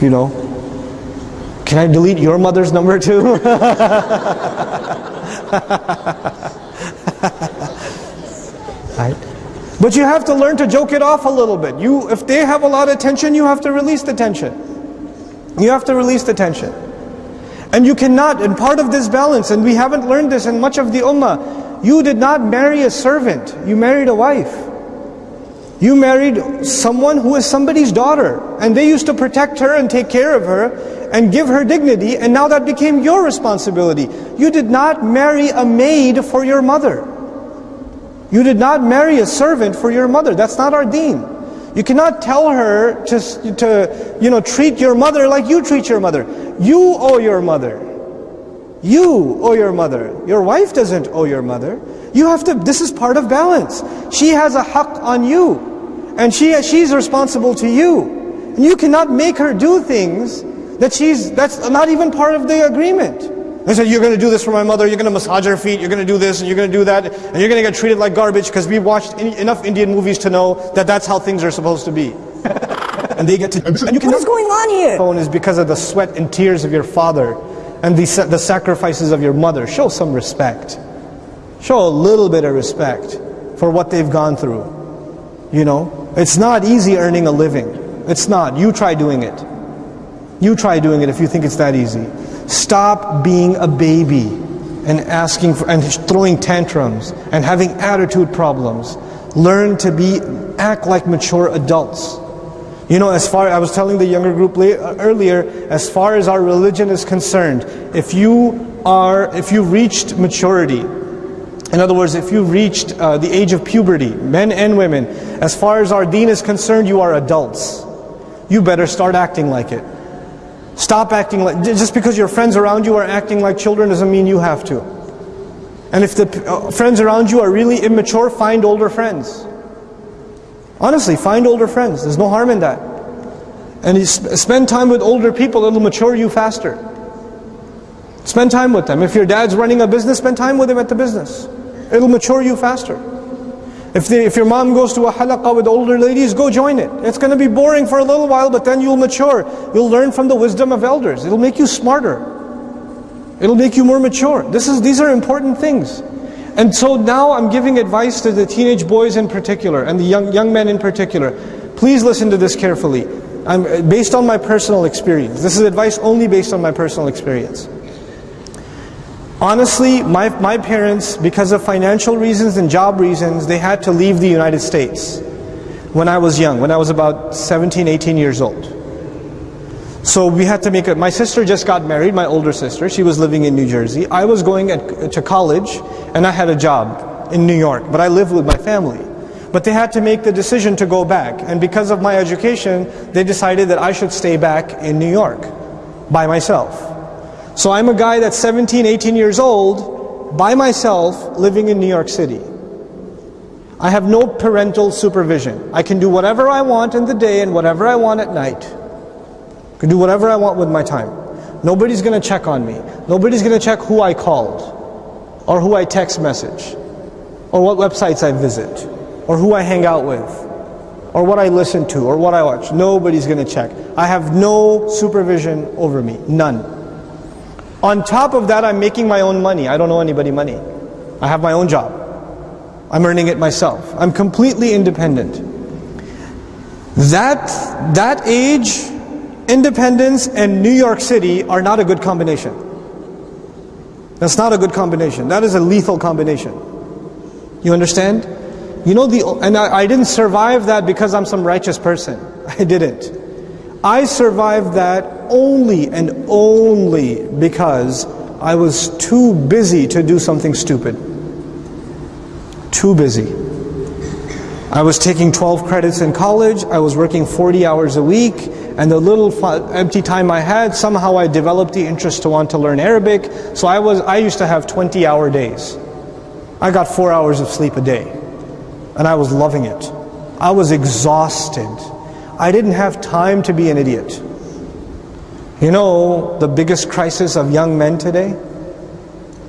A: You know? Can I delete your mother's number too? right? But you have to learn to joke it off a little bit. You, if they have a lot of tension, you have to release the tension. You have to release the tension. And you cannot, and part of this balance, and we haven't learned this in much of the ummah, you did not marry a servant, you married a wife. You married someone who is somebody's daughter, and they used to protect her and take care of her and give her dignity, and now that became your responsibility. You did not marry a maid for your mother. You did not marry a servant for your mother. That's not our deen. You cannot tell her to, to you know, treat your mother like you treat your mother. You owe your mother. You owe your mother. Your wife doesn't owe your mother. You have to, this is part of balance. She has a haqq on you. And she, she's responsible to you. And you cannot make her do things that she's, that's not even part of the agreement. They said, you're going to do this for my mother, you're going to massage her feet, you're going to do this, and you're going to do that, and you're going to get treated like garbage because we've watched enough Indian movies to know that that's how things are supposed to be. and they get to, and you can,
B: what is going on here?
A: Phone is because of the sweat and tears of your father and the, the sacrifices of your mother. Show some respect. Show a little bit of respect for what they've gone through. You know, it's not easy earning a living. It's not. You try doing it. You try doing it if you think it's that easy. Stop being a baby and asking for, and throwing tantrums and having attitude problems. Learn to be, act like mature adults. You know, as far, I was telling the younger group earlier, as far as our religion is concerned, if you are, if you reached maturity, in other words, if you reached uh, the age of puberty, men and women, as far as our deen is concerned, you are adults. You better start acting like it. Stop acting like, just because your friends around you are acting like children doesn't mean you have to. And if the uh, friends around you are really immature, find older friends. Honestly, find older friends. There's no harm in that. And you spend time with older people, it'll mature you faster. Spend time with them. If your dad's running a business, spend time with him at the business. It'll mature you faster. If, they, if your mom goes to a halaqah with older ladies, go join it. It's going to be boring for a little while, but then you'll mature. You'll learn from the wisdom of elders. It'll make you smarter. It'll make you more mature. This is, these are important things. And so now I'm giving advice to the teenage boys in particular, and the young, young men in particular. Please listen to this carefully. I'm, based on my personal experience. This is advice only based on my personal experience. Honestly, my, my parents, because of financial reasons and job reasons, they had to leave the United States when I was young, when I was about 17, 18 years old. So we had to make it. My sister just got married, my older sister. She was living in New Jersey. I was going at, to college and I had a job in New York, but I lived with my family. But they had to make the decision to go back. And because of my education, they decided that I should stay back in New York by myself. So I'm a guy that's 17, 18 years old, by myself, living in New York City. I have no parental supervision. I can do whatever I want in the day and whatever I want at night. I can do whatever I want with my time. Nobody's going to check on me. Nobody's going to check who I called, or who I text message, or what websites I visit, or who I hang out with, or what I listen to, or what I watch. Nobody's going to check. I have no supervision over me. None. On top of that, I'm making my own money. I don't owe anybody money. I have my own job. I'm earning it myself. I'm completely independent. That, that age, independence, and New York City are not a good combination. That's not a good combination. That is a lethal combination. You understand? You know the and I, I didn't survive that because I'm some righteous person. I didn't. I survived that only and only because I was too busy to do something stupid. Too busy. I was taking 12 credits in college, I was working 40 hours a week, and the little empty time I had, somehow I developed the interest to want to learn Arabic. So I was I used to have 20 hour days. I got 4 hours of sleep a day. And I was loving it. I was exhausted. I didn't have time to be an idiot. You know the biggest crisis of young men today?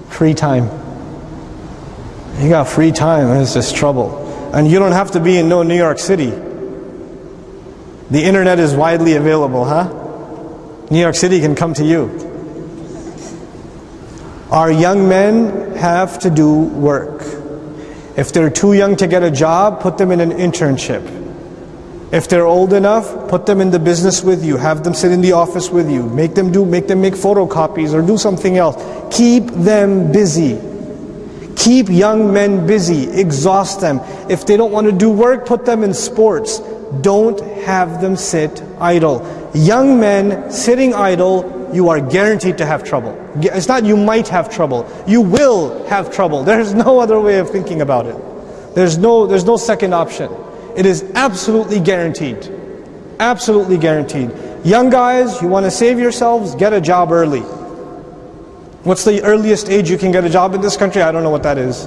A: Free time. You got free time, it's just trouble. And you don't have to be in no New York City. The internet is widely available, huh? New York City can come to you. Our young men have to do work. If they're too young to get a job, put them in an internship. If they're old enough, put them in the business with you. Have them sit in the office with you. Make them do, make them make photocopies or do something else. Keep them busy. Keep young men busy. Exhaust them. If they don't want to do work, put them in sports. Don't have them sit idle. Young men sitting idle, you are guaranteed to have trouble. It's not you might have trouble. You will have trouble. There's no other way of thinking about it. There's no, there's no second option. It is absolutely guaranteed. Absolutely guaranteed. Young guys, you want to save yourselves, get a job early. What's the earliest age you can get a job in this country? I don't know what that is.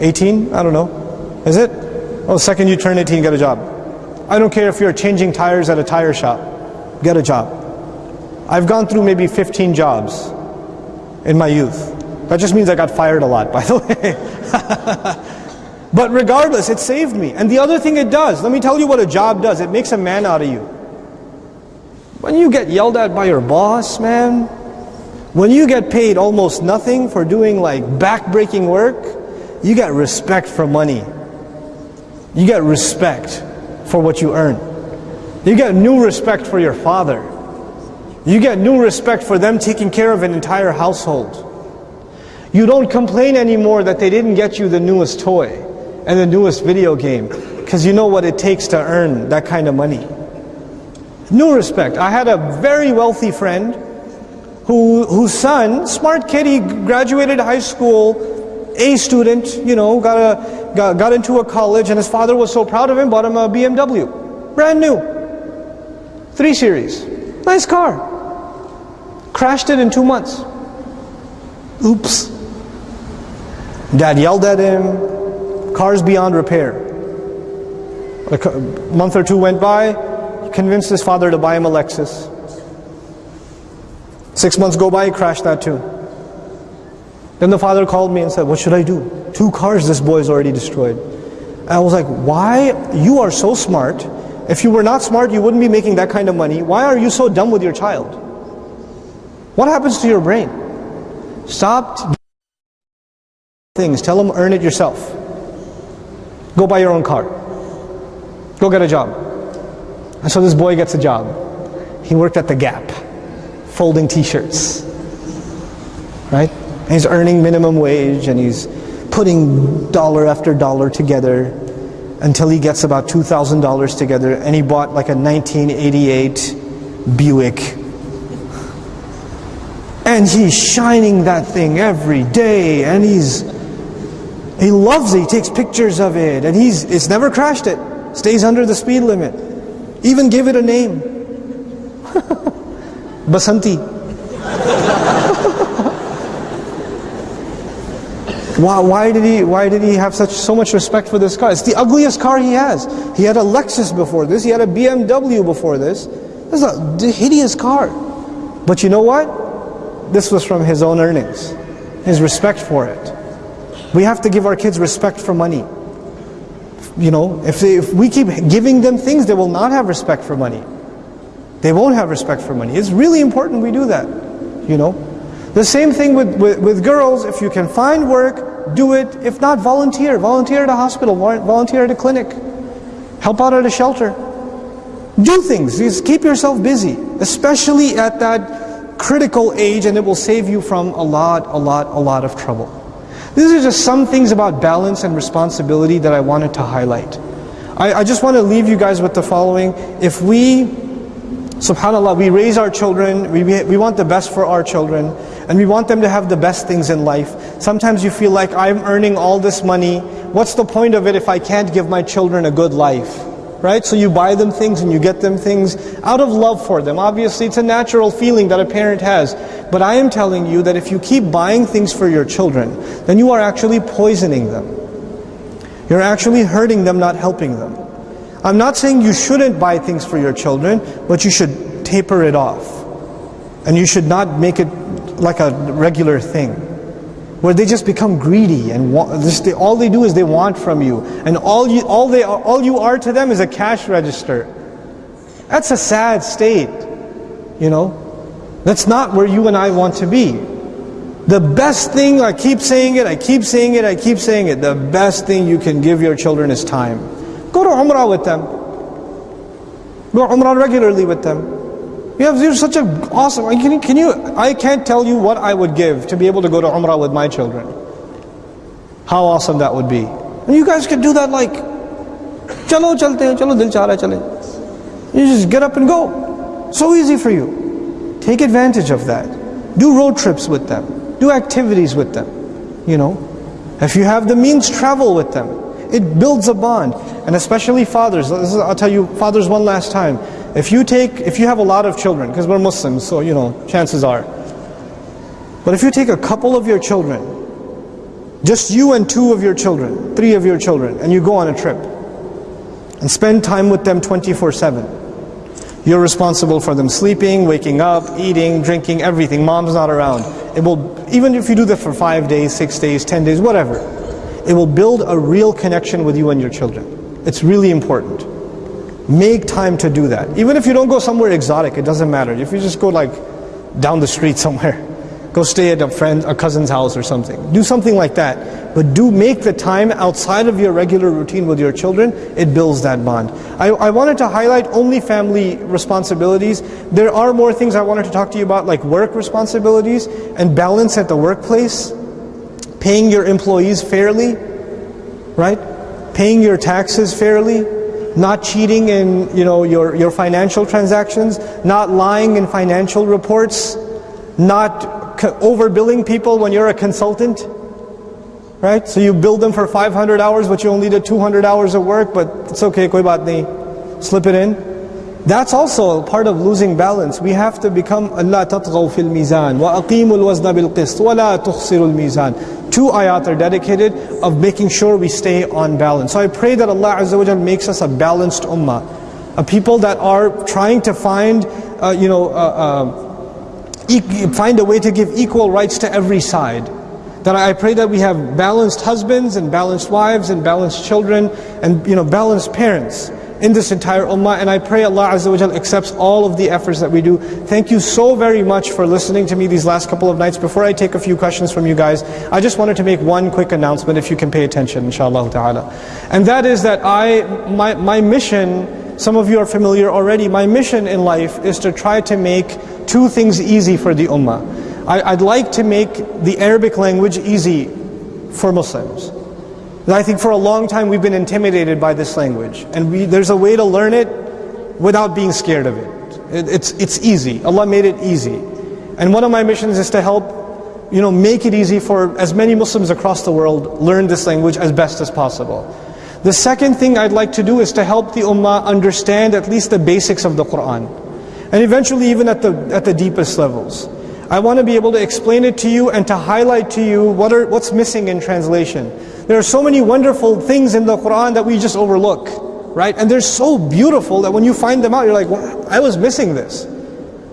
A: 18? I don't know. Is it? Oh, the second you turn 18, get a job. I don't care if you're changing tires at a tire shop. Get a job. I've gone through maybe 15 jobs in my youth. That just means I got fired a lot, by the way. But regardless, it saved me. And the other thing it does, let me tell you what a job does. It makes a man out of you. When you get yelled at by your boss, man, when you get paid almost nothing for doing like back-breaking work, you get respect for money. You get respect for what you earn. You get new respect for your father. You get new respect for them taking care of an entire household. You don't complain anymore that they didn't get you the newest toy and the newest video game because you know what it takes to earn that kind of money. New respect. I had a very wealthy friend who, whose son, smart kid, he graduated high school, A student, you know, got, a, got, got into a college, and his father was so proud of him, bought him a BMW. Brand new. 3 Series. Nice car. Crashed it in two months. Oops. Dad yelled at him. Car's beyond repair. A month or two went by. He convinced his father to buy him a Lexus. Six months go by, he crashed that too. Then the father called me and said, What should I do? Two cars this boy's already destroyed. And I was like, Why? You are so smart. If you were not smart, you wouldn't be making that kind of money. Why are you so dumb with your child? What happens to your brain? Stop things. Tell them earn it yourself. Go buy your own car. Go get a job. And so this boy gets a job. He worked at the Gap, folding t-shirts. Right? And he's earning minimum wage and he's putting dollar after dollar together until he gets about $2,000 together and he bought like a 1988 Buick. And he's shining that thing every day and he's he loves it, he takes pictures of it and he's it's never crashed it. Stays under the speed limit. Even give it a name. Basanti. Why, why, did he, why did he have such so much respect for this car? It's the ugliest car he has. He had a Lexus before this. He had a BMW before this. This is a hideous car. But you know what? This was from his own earnings. His respect for it. We have to give our kids respect for money. You know, if, they, if we keep giving them things, they will not have respect for money. They won't have respect for money. It's really important we do that. You know, the same thing with, with, with, girls, if you can find work, do it. If not, volunteer. Volunteer at a hospital, volunteer at a clinic. Help out at a shelter. Do things, just keep yourself busy, especially at that critical age and it will save you from a lot, a lot, a lot of trouble. These are just some things about balance and responsibility that I wanted to highlight. I, I just want to leave you guys with the following. If we, subhanAllah, we raise our children, we, we want the best for our children, and we want them to have the best things in life. Sometimes you feel like I'm earning all this money. What's the point of it if I can't give my children a good life? Right? So you buy them things and you get them things out of love for them. Obviously, it's a natural feeling that a parent has. But I am telling you that if you keep buying things for your children, then you are actually poisoning them. You're actually hurting them, not helping them. I'm not saying you shouldn't buy things for your children, but you should taper it off. And you should not make it like a regular thing where they just become greedy and just they, all they do is they want from you. And all you all they all you are to them is a cash register. That's a sad state you know? That's not where you and I want to be. The best thing I keep saying it I keep saying it I keep saying it the best thing you can give your children is time. Go to umrah with them. Go umrah regularly with them you have you're such an awesome. Can, can you? I can't tell you what I would give to be able to go to Umrah with my children. How awesome that would be. And you guys can do that like, chalo chalte chalo dil cha chale. You just get up and go. So easy for you. Take advantage of that. Do road trips with them. Do activities with them. You know, if you have the means, travel with them. It builds a bond, and especially fathers. I'll tell you, fathers, one last time. If you take, if you have a lot of children, because we're Muslims, so you know, chances are. But if you take a couple of your children, just you and two of your children, three of your children, and you go on a trip, and spend time with them 24-7, you're responsible for them sleeping, waking up, eating, drinking, everything. Mom's not around. It will, even if you do that for five days, six days, ten days, whatever, it will build a real connection with you and your children. It's really important. Make time to do that. Even if you don't go somewhere exotic, it doesn't matter. If you just go like down the street somewhere, go stay at a friend, a cousin's house or something. Do something like that. But do make the time outside of your regular routine with your children, it builds that bond. I, I wanted to highlight only family responsibilities. There are more things I wanted to talk to you about like work responsibilities and balance at the workplace, paying your employees fairly, right? Paying your taxes fairly, not cheating in you know, your, your financial transactions, not lying in financial reports, not overbilling people when you're a consultant. Right? So you bill them for 500 hours, but you only did 200 hours of work, but it's okay, koi baat nahi. Slip it in. That's also part of losing balance. We have to become alla tatghaw fil mizan wa aqimul wazna bil qist wa la tukhsirul mizan. Two ayat are dedicated of making sure we stay on balance. So I pray that Allah Azza wa makes us a balanced ummah, a people that are trying to find, uh, you know, uh, uh, find a way to give equal rights to every side. That I pray that we have balanced husbands and balanced wives and balanced children and you know balanced parents in this entire ummah and I pray Allah Azza wa accepts all of the efforts that we do. Thank you so very much for listening to me these last couple of nights. Before I take a few questions from you guys, I just wanted to make one quick announcement if you can pay attention inshallah ta'ala. And that is that I, my, my mission, some of you are familiar already, my mission in life is to try to make two things easy for the ummah. I, I'd like to make the Arabic language easy for Muslims. And I think for a long time we've been intimidated by this language. And we, there's a way to learn it without being scared of it. it. It's, it's easy. Allah made it easy. And one of my missions is to help you know, make it easy for as many Muslims across the world learn this language as best as possible. The second thing I'd like to do is to help the Ummah understand at least the basics of the Qur'an. And eventually even at the, at the deepest levels. I want to be able to explain it to you and to highlight to you what are, what's missing in translation. There are so many wonderful things in the Quran that we just overlook, right? And they're so beautiful that when you find them out, you're like, wow, I was missing this.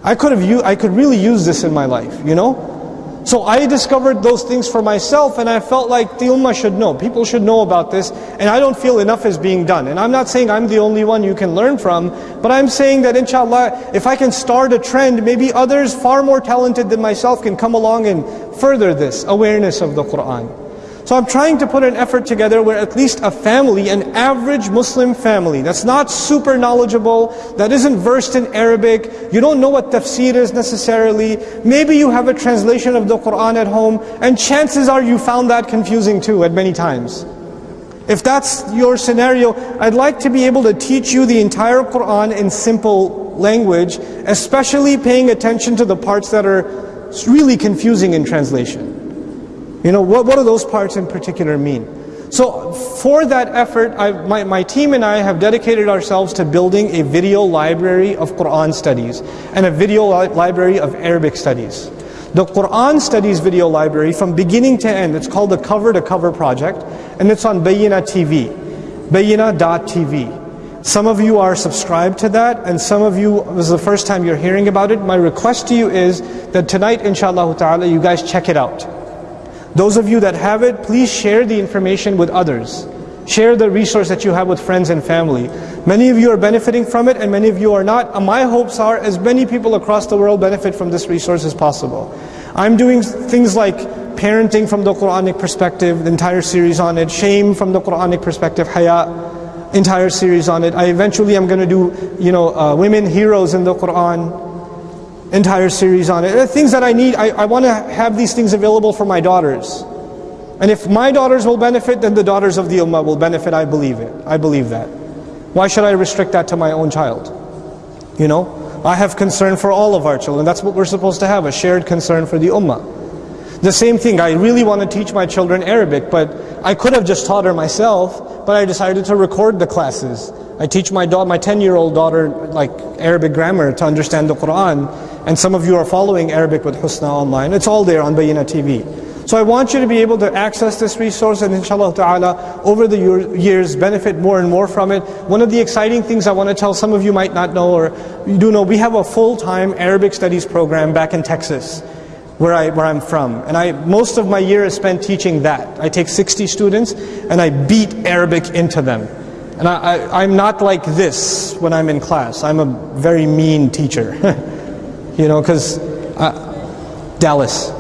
A: I could have used, I could really use this in my life, you know? So I discovered those things for myself and I felt like the ummah should know. People should know about this and I don't feel enough is being done. And I'm not saying I'm the only one you can learn from, but I'm saying that inshallah, if I can start a trend, maybe others far more talented than myself can come along and further this awareness of the Qur'an. So I'm trying to put an effort together where at least a family, an average Muslim family, that's not super knowledgeable, that isn't versed in Arabic, you don't know what tafsir is necessarily, maybe you have a translation of the Qur'an at home, and chances are you found that confusing too at many times. If that's your scenario, I'd like to be able to teach you the entire Qur'an in simple language, especially paying attention to the parts that are really confusing in translation. You know, what, what do those parts in particular mean? So for that effort, I, my, my team and I have dedicated ourselves to building a video library of Quran studies and a video li library of Arabic studies. The Quran Studies video library from beginning to end, it's called the Cover to Cover project, and it's on Bayyinah TV, bayyinah.tv. Some of you are subscribed to that, and some of you, this is the first time you're hearing about it. My request to you is that tonight, inshallah ta'ala, you guys check it out. Those of you that have it, please share the information with others. Share the resource that you have with friends and family. Many of you are benefiting from it and many of you are not. My hopes are as many people across the world benefit from this resource as possible. I'm doing things like parenting from the Quranic perspective, the entire series on it, shame from the Quranic perspective, haya, entire series on it. I eventually am going to do, you know, uh, women heroes in the Quran, entire series on it. Things that I need, I, I want to have these things available for my daughters. And if my daughters will benefit, then the daughters of the Ummah will benefit, I believe it. I believe that. Why should I restrict that to my own child? You know? I have concern for all of our children. That's what we're supposed to have, a shared concern for the Ummah. The same thing, I really want to teach my children Arabic, but I could have just taught her myself, but I decided to record the classes. I teach my my 10-year-old daughter, like Arabic grammar to understand the Quran. And some of you are following Arabic with Husna online. It's all there on Bayyinah TV. So I want you to be able to access this resource and inshallah ta'ala over the years benefit more and more from it. One of the exciting things I want to tell some of you might not know or you do know, we have a full-time Arabic studies program back in Texas where, I, where I'm from. And I, most of my year is spent teaching that. I take 60 students and I beat Arabic into them. And I, I, I'm not like this when I'm in class. I'm a very mean teacher. you know, because uh, Dallas,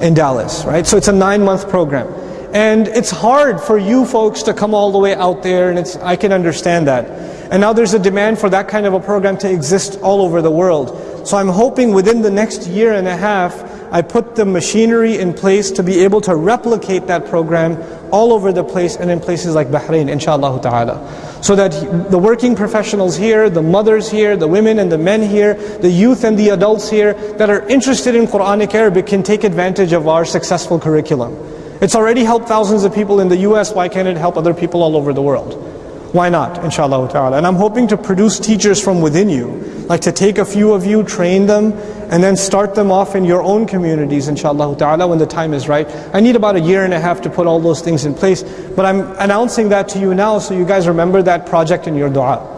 A: in Dallas, right? So it's a nine-month program. And it's hard for you folks to come all the way out there, and it's, I can understand that. And now there's a demand for that kind of a program to exist all over the world. So I'm hoping within the next year and a half, I put the machinery in place to be able to replicate that program all over the place and in places like Bahrain, inshallah ta'ala. So that the working professionals here, the mothers here, the women and the men here, the youth and the adults here that are interested in Quranic Arabic can take advantage of our successful curriculum. It's already helped thousands of people in the US, why can't it help other people all over the world? Why not, inshallah ta'ala? And I'm hoping to produce teachers from within you, like to take a few of you, train them, and then start them off in your own communities, inshallah ta'ala, when the time is right. I need about a year and a half to put all those things in place, but I'm announcing that to you now so you guys remember that project in your dua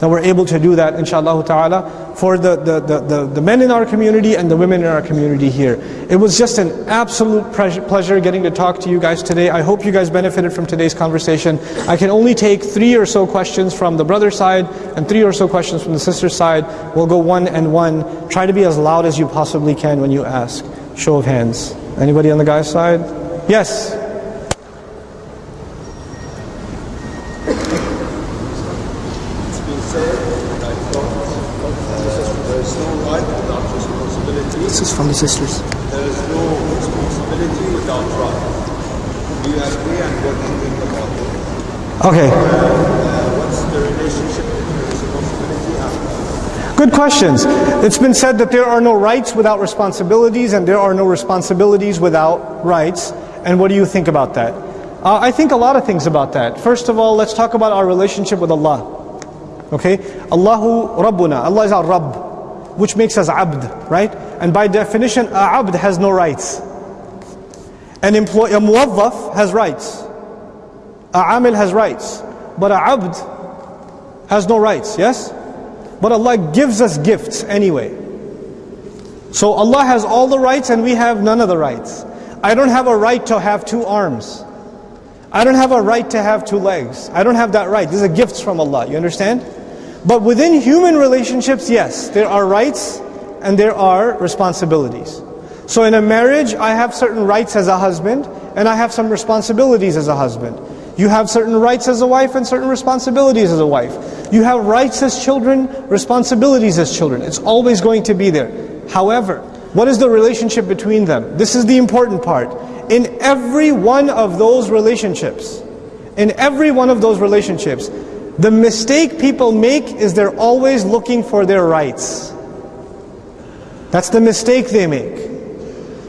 A: that we're able to do that inshallah ta'ala for the, the, the, the, men in our community and the women in our community here. It was just an absolute pleasure getting to talk to you guys today. I hope you guys benefited from today's conversation. I can only take three or so questions from the brother side and three or so questions from the sister side. We'll go one and one. Try to be as loud as you possibly can when you ask. Show of hands. Anybody on the guy's side? Yes.
B: from the sisters.
C: There is no responsibility without right. We agree and working in the model.
A: Okay.
C: Uh, what's the relationship between responsibility and
A: Good questions. It's been said that there are no rights without responsibilities and there are no responsibilities without rights. And what do you think about that? Uh, I think a lot of things about that. First of all, let's talk about our relationship with Allah. Okay? Allahu Rabbuna. Allah is our Rabb which makes us abd, right? And by definition, a abd has no rights. An employee, a muwazzaf has rights. A amil has rights. But a abd has no rights, yes? But Allah gives us gifts anyway. So Allah has all the rights and we have none of the rights. I don't have a right to have two arms. I don't have a right to have two legs. I don't have that right. These are gifts from Allah. You understand? But within human relationships, yes, there are rights and there are responsibilities. So in a marriage, I have certain rights as a husband and I have some responsibilities as a husband. You have certain rights as a wife and certain responsibilities as a wife. You have rights as children, responsibilities as children. It's always going to be there. However, what is the relationship between them? This is the important part. In every one of those relationships, in every one of those relationships, the mistake people make is they're always looking for their rights. That's the mistake they make.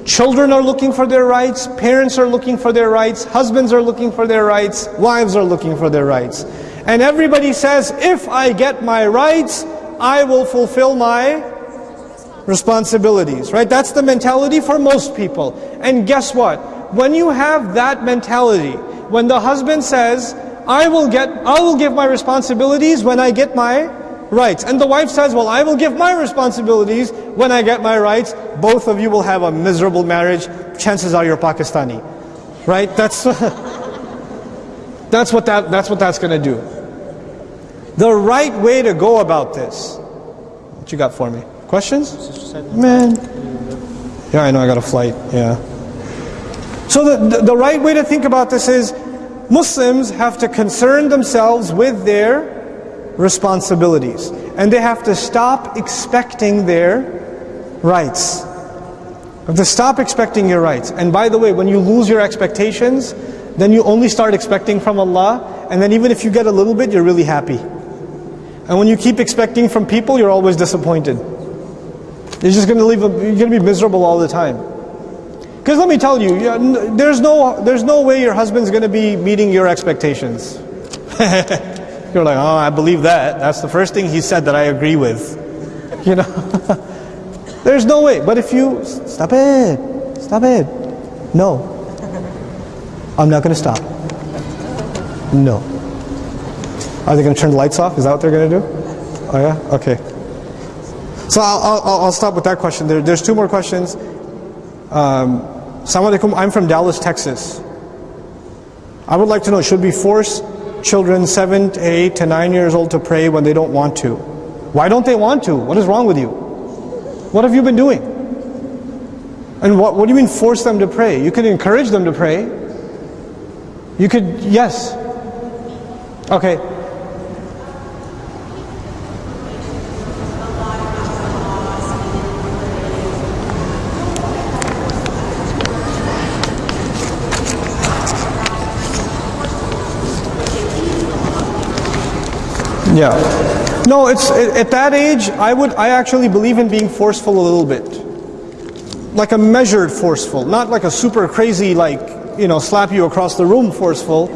A: Children are looking for their rights, parents are looking for their rights, husbands are looking for their rights, wives are looking for their rights. And everybody says, if I get my rights, I will fulfill my responsibilities, right? That's the mentality for most people. And guess what? When you have that mentality, when the husband says, I will get, I will give my responsibilities when I get my rights. And the wife says, well, I will give my responsibilities when I get my rights. Both of you will have a miserable marriage. Chances are you're Pakistani. Right? That's, that's, what, that, that's what that's going to do. The right way to go about this. What you got for me? Questions? Man. Yeah, I know I got a flight. Yeah. So the, the, the right way to think about this is Muslims have to concern themselves with their responsibilities. And they have to stop expecting their rights. To stop expecting your rights. And by the way, when you lose your expectations, then you only start expecting from Allah. And then even if you get a little bit, you're really happy. And when you keep expecting from people, you're always disappointed. You're just going to leave. A, you're going to be miserable all the time. Because let me tell you, there's no, there's no way your husband's going to be meeting your expectations. You're like, oh, I believe that. That's the first thing he said that I agree with. You know, there's no way. But if you stop it, stop it. No, I'm not going to stop. No. Are they going to turn the lights off? Is that what they're going to do? Oh yeah. Okay. So I'll, I'll, I'll stop with that question. There, there's two more questions. Um, alaikum, I'm from Dallas, Texas. I would like to know, should we force children 7 to 8 to 9 years old to pray when they don't want to? Why don't they want to? What is wrong with you? What have you been doing? And what, what do you mean force them to pray? You could encourage them to pray. You could, yes. Okay, Yeah. No, it's at that age. I would. I actually believe in being forceful a little bit, like a measured forceful, not like a super crazy, like you know, slap you across the room forceful,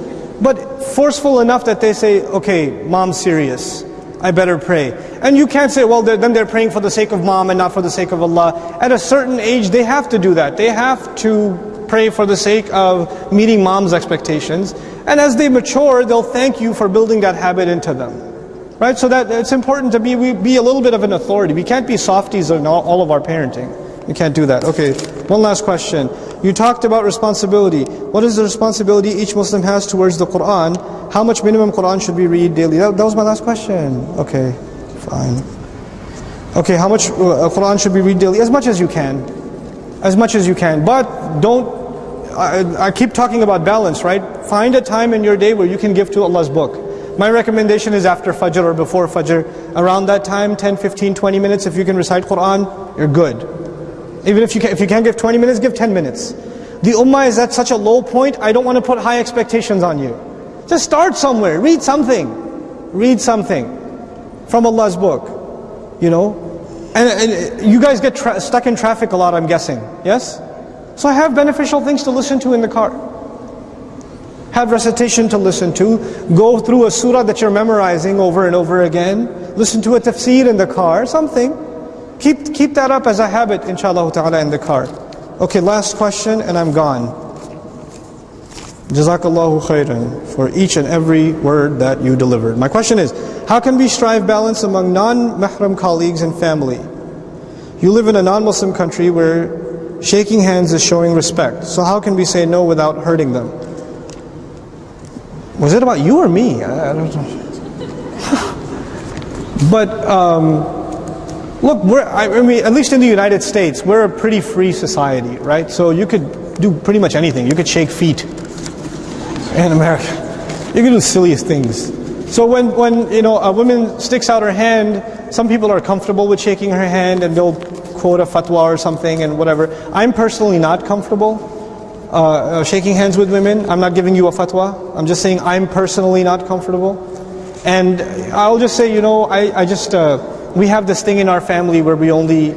A: but forceful enough that they say, okay, mom's serious. I better pray. And you can't say, well, they're, then they're praying for the sake of mom and not for the sake of Allah. At a certain age, they have to do that. They have to pray for the sake of meeting mom's expectations. And as they mature, they'll thank you for building that habit into them. Right? So that it's important to be, be a little bit of an authority. We can't be softies in all, all of our parenting. We can't do that. Okay, one last question. You talked about responsibility. What is the responsibility each Muslim has towards the Quran? How much minimum Quran should we read daily? That, that was my last question. Okay, fine. Okay, how much uh, Quran should we read daily? As much as you can. As much as you can. But don't, I, I keep talking about balance, right? Find a time in your day where you can give to Allah's book. My recommendation is after Fajr or before Fajr. Around that time, 10, 15, 20 minutes, if you can recite Quran, you're good. Even if you, can, if you can't give 20 minutes, give 10 minutes. The ummah is at such a low point, I don't want to put high expectations on you. Just start somewhere, read something. Read something from Allah's book. You know? And, and uh, you guys get stuck in traffic a lot, I'm guessing. Yes? So I have beneficial things to listen to in the car have recitation to listen to, go through a surah that you're memorizing over and over again, listen to a tafsir in the car, something. Keep, keep that up as a habit, inshallah ta'ala, in the car. Okay, last question and I'm gone. Jazakallahu khairan for each and every word that you delivered. My question is, how can we strive balance among non-mahram colleagues and family? You live in a non-Muslim country where shaking hands is showing respect. So how can we say no without hurting them? Was it about you or me? I, don't know. but um, look, we're, I mean, at least in the United States, we're a pretty free society, right? So you could do pretty much anything. You could shake feet in America. You could do the silliest things. So when, when you know a woman sticks out her hand, some people are comfortable with shaking her hand and they'll quote a fatwa or something and whatever. I'm personally not comfortable uh, uh, shaking hands with women. I'm not giving you a fatwa. I'm just saying I'm personally not comfortable. And I'll just say, you know, I, I just, uh, we have this thing in our family where we only,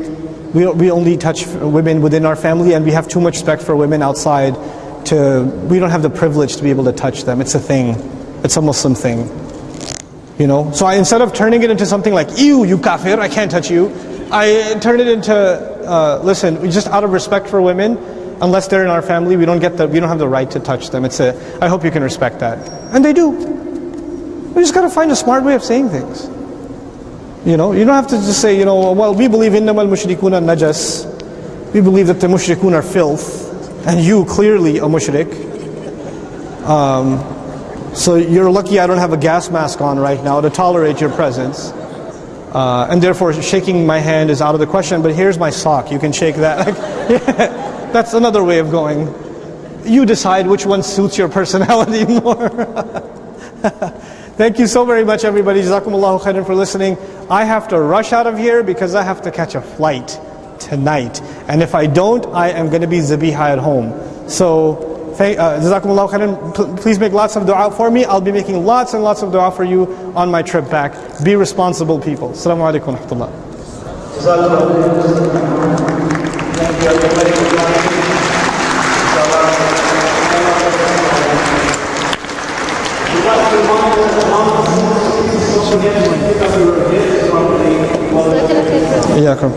A: we, we only touch women within our family and we have too much respect for women outside to, we don't have the privilege to be able to touch them. It's a thing. It's a Muslim thing. You know, so I, instead of turning it into something like, ew, you kafir, I can't touch you, I turn it into, uh, listen, just out of respect for women, unless they're in our family, we don't get the, we don't have the right to touch them. It's a, I hope you can respect that. And they do. We just got to find a smart way of saying things. You know, you don't have to just say, you know, well, we believe innamal mushrikuna najas. We believe that the mushrikun are filth, and you clearly a mushrik. Um, so you're lucky I don't have a gas mask on right now to tolerate your presence. Uh, and therefore, shaking my hand is out of the question. But here's my sock. You can shake that. That's another way of going. You decide which one suits your personality more. Thank you so very much, everybody. Jazakumullahu khairan for listening. I have to rush out of here because I have to catch a flight tonight. And if I don't, I am going to be zabiha at home. So, uh, Jazakumullahu khairan. Please make lots of dua for me. I'll be making lots and lots of dua for you on my trip back. Be responsible people. Assalamu alaikum wa rahmatullah. Дякую.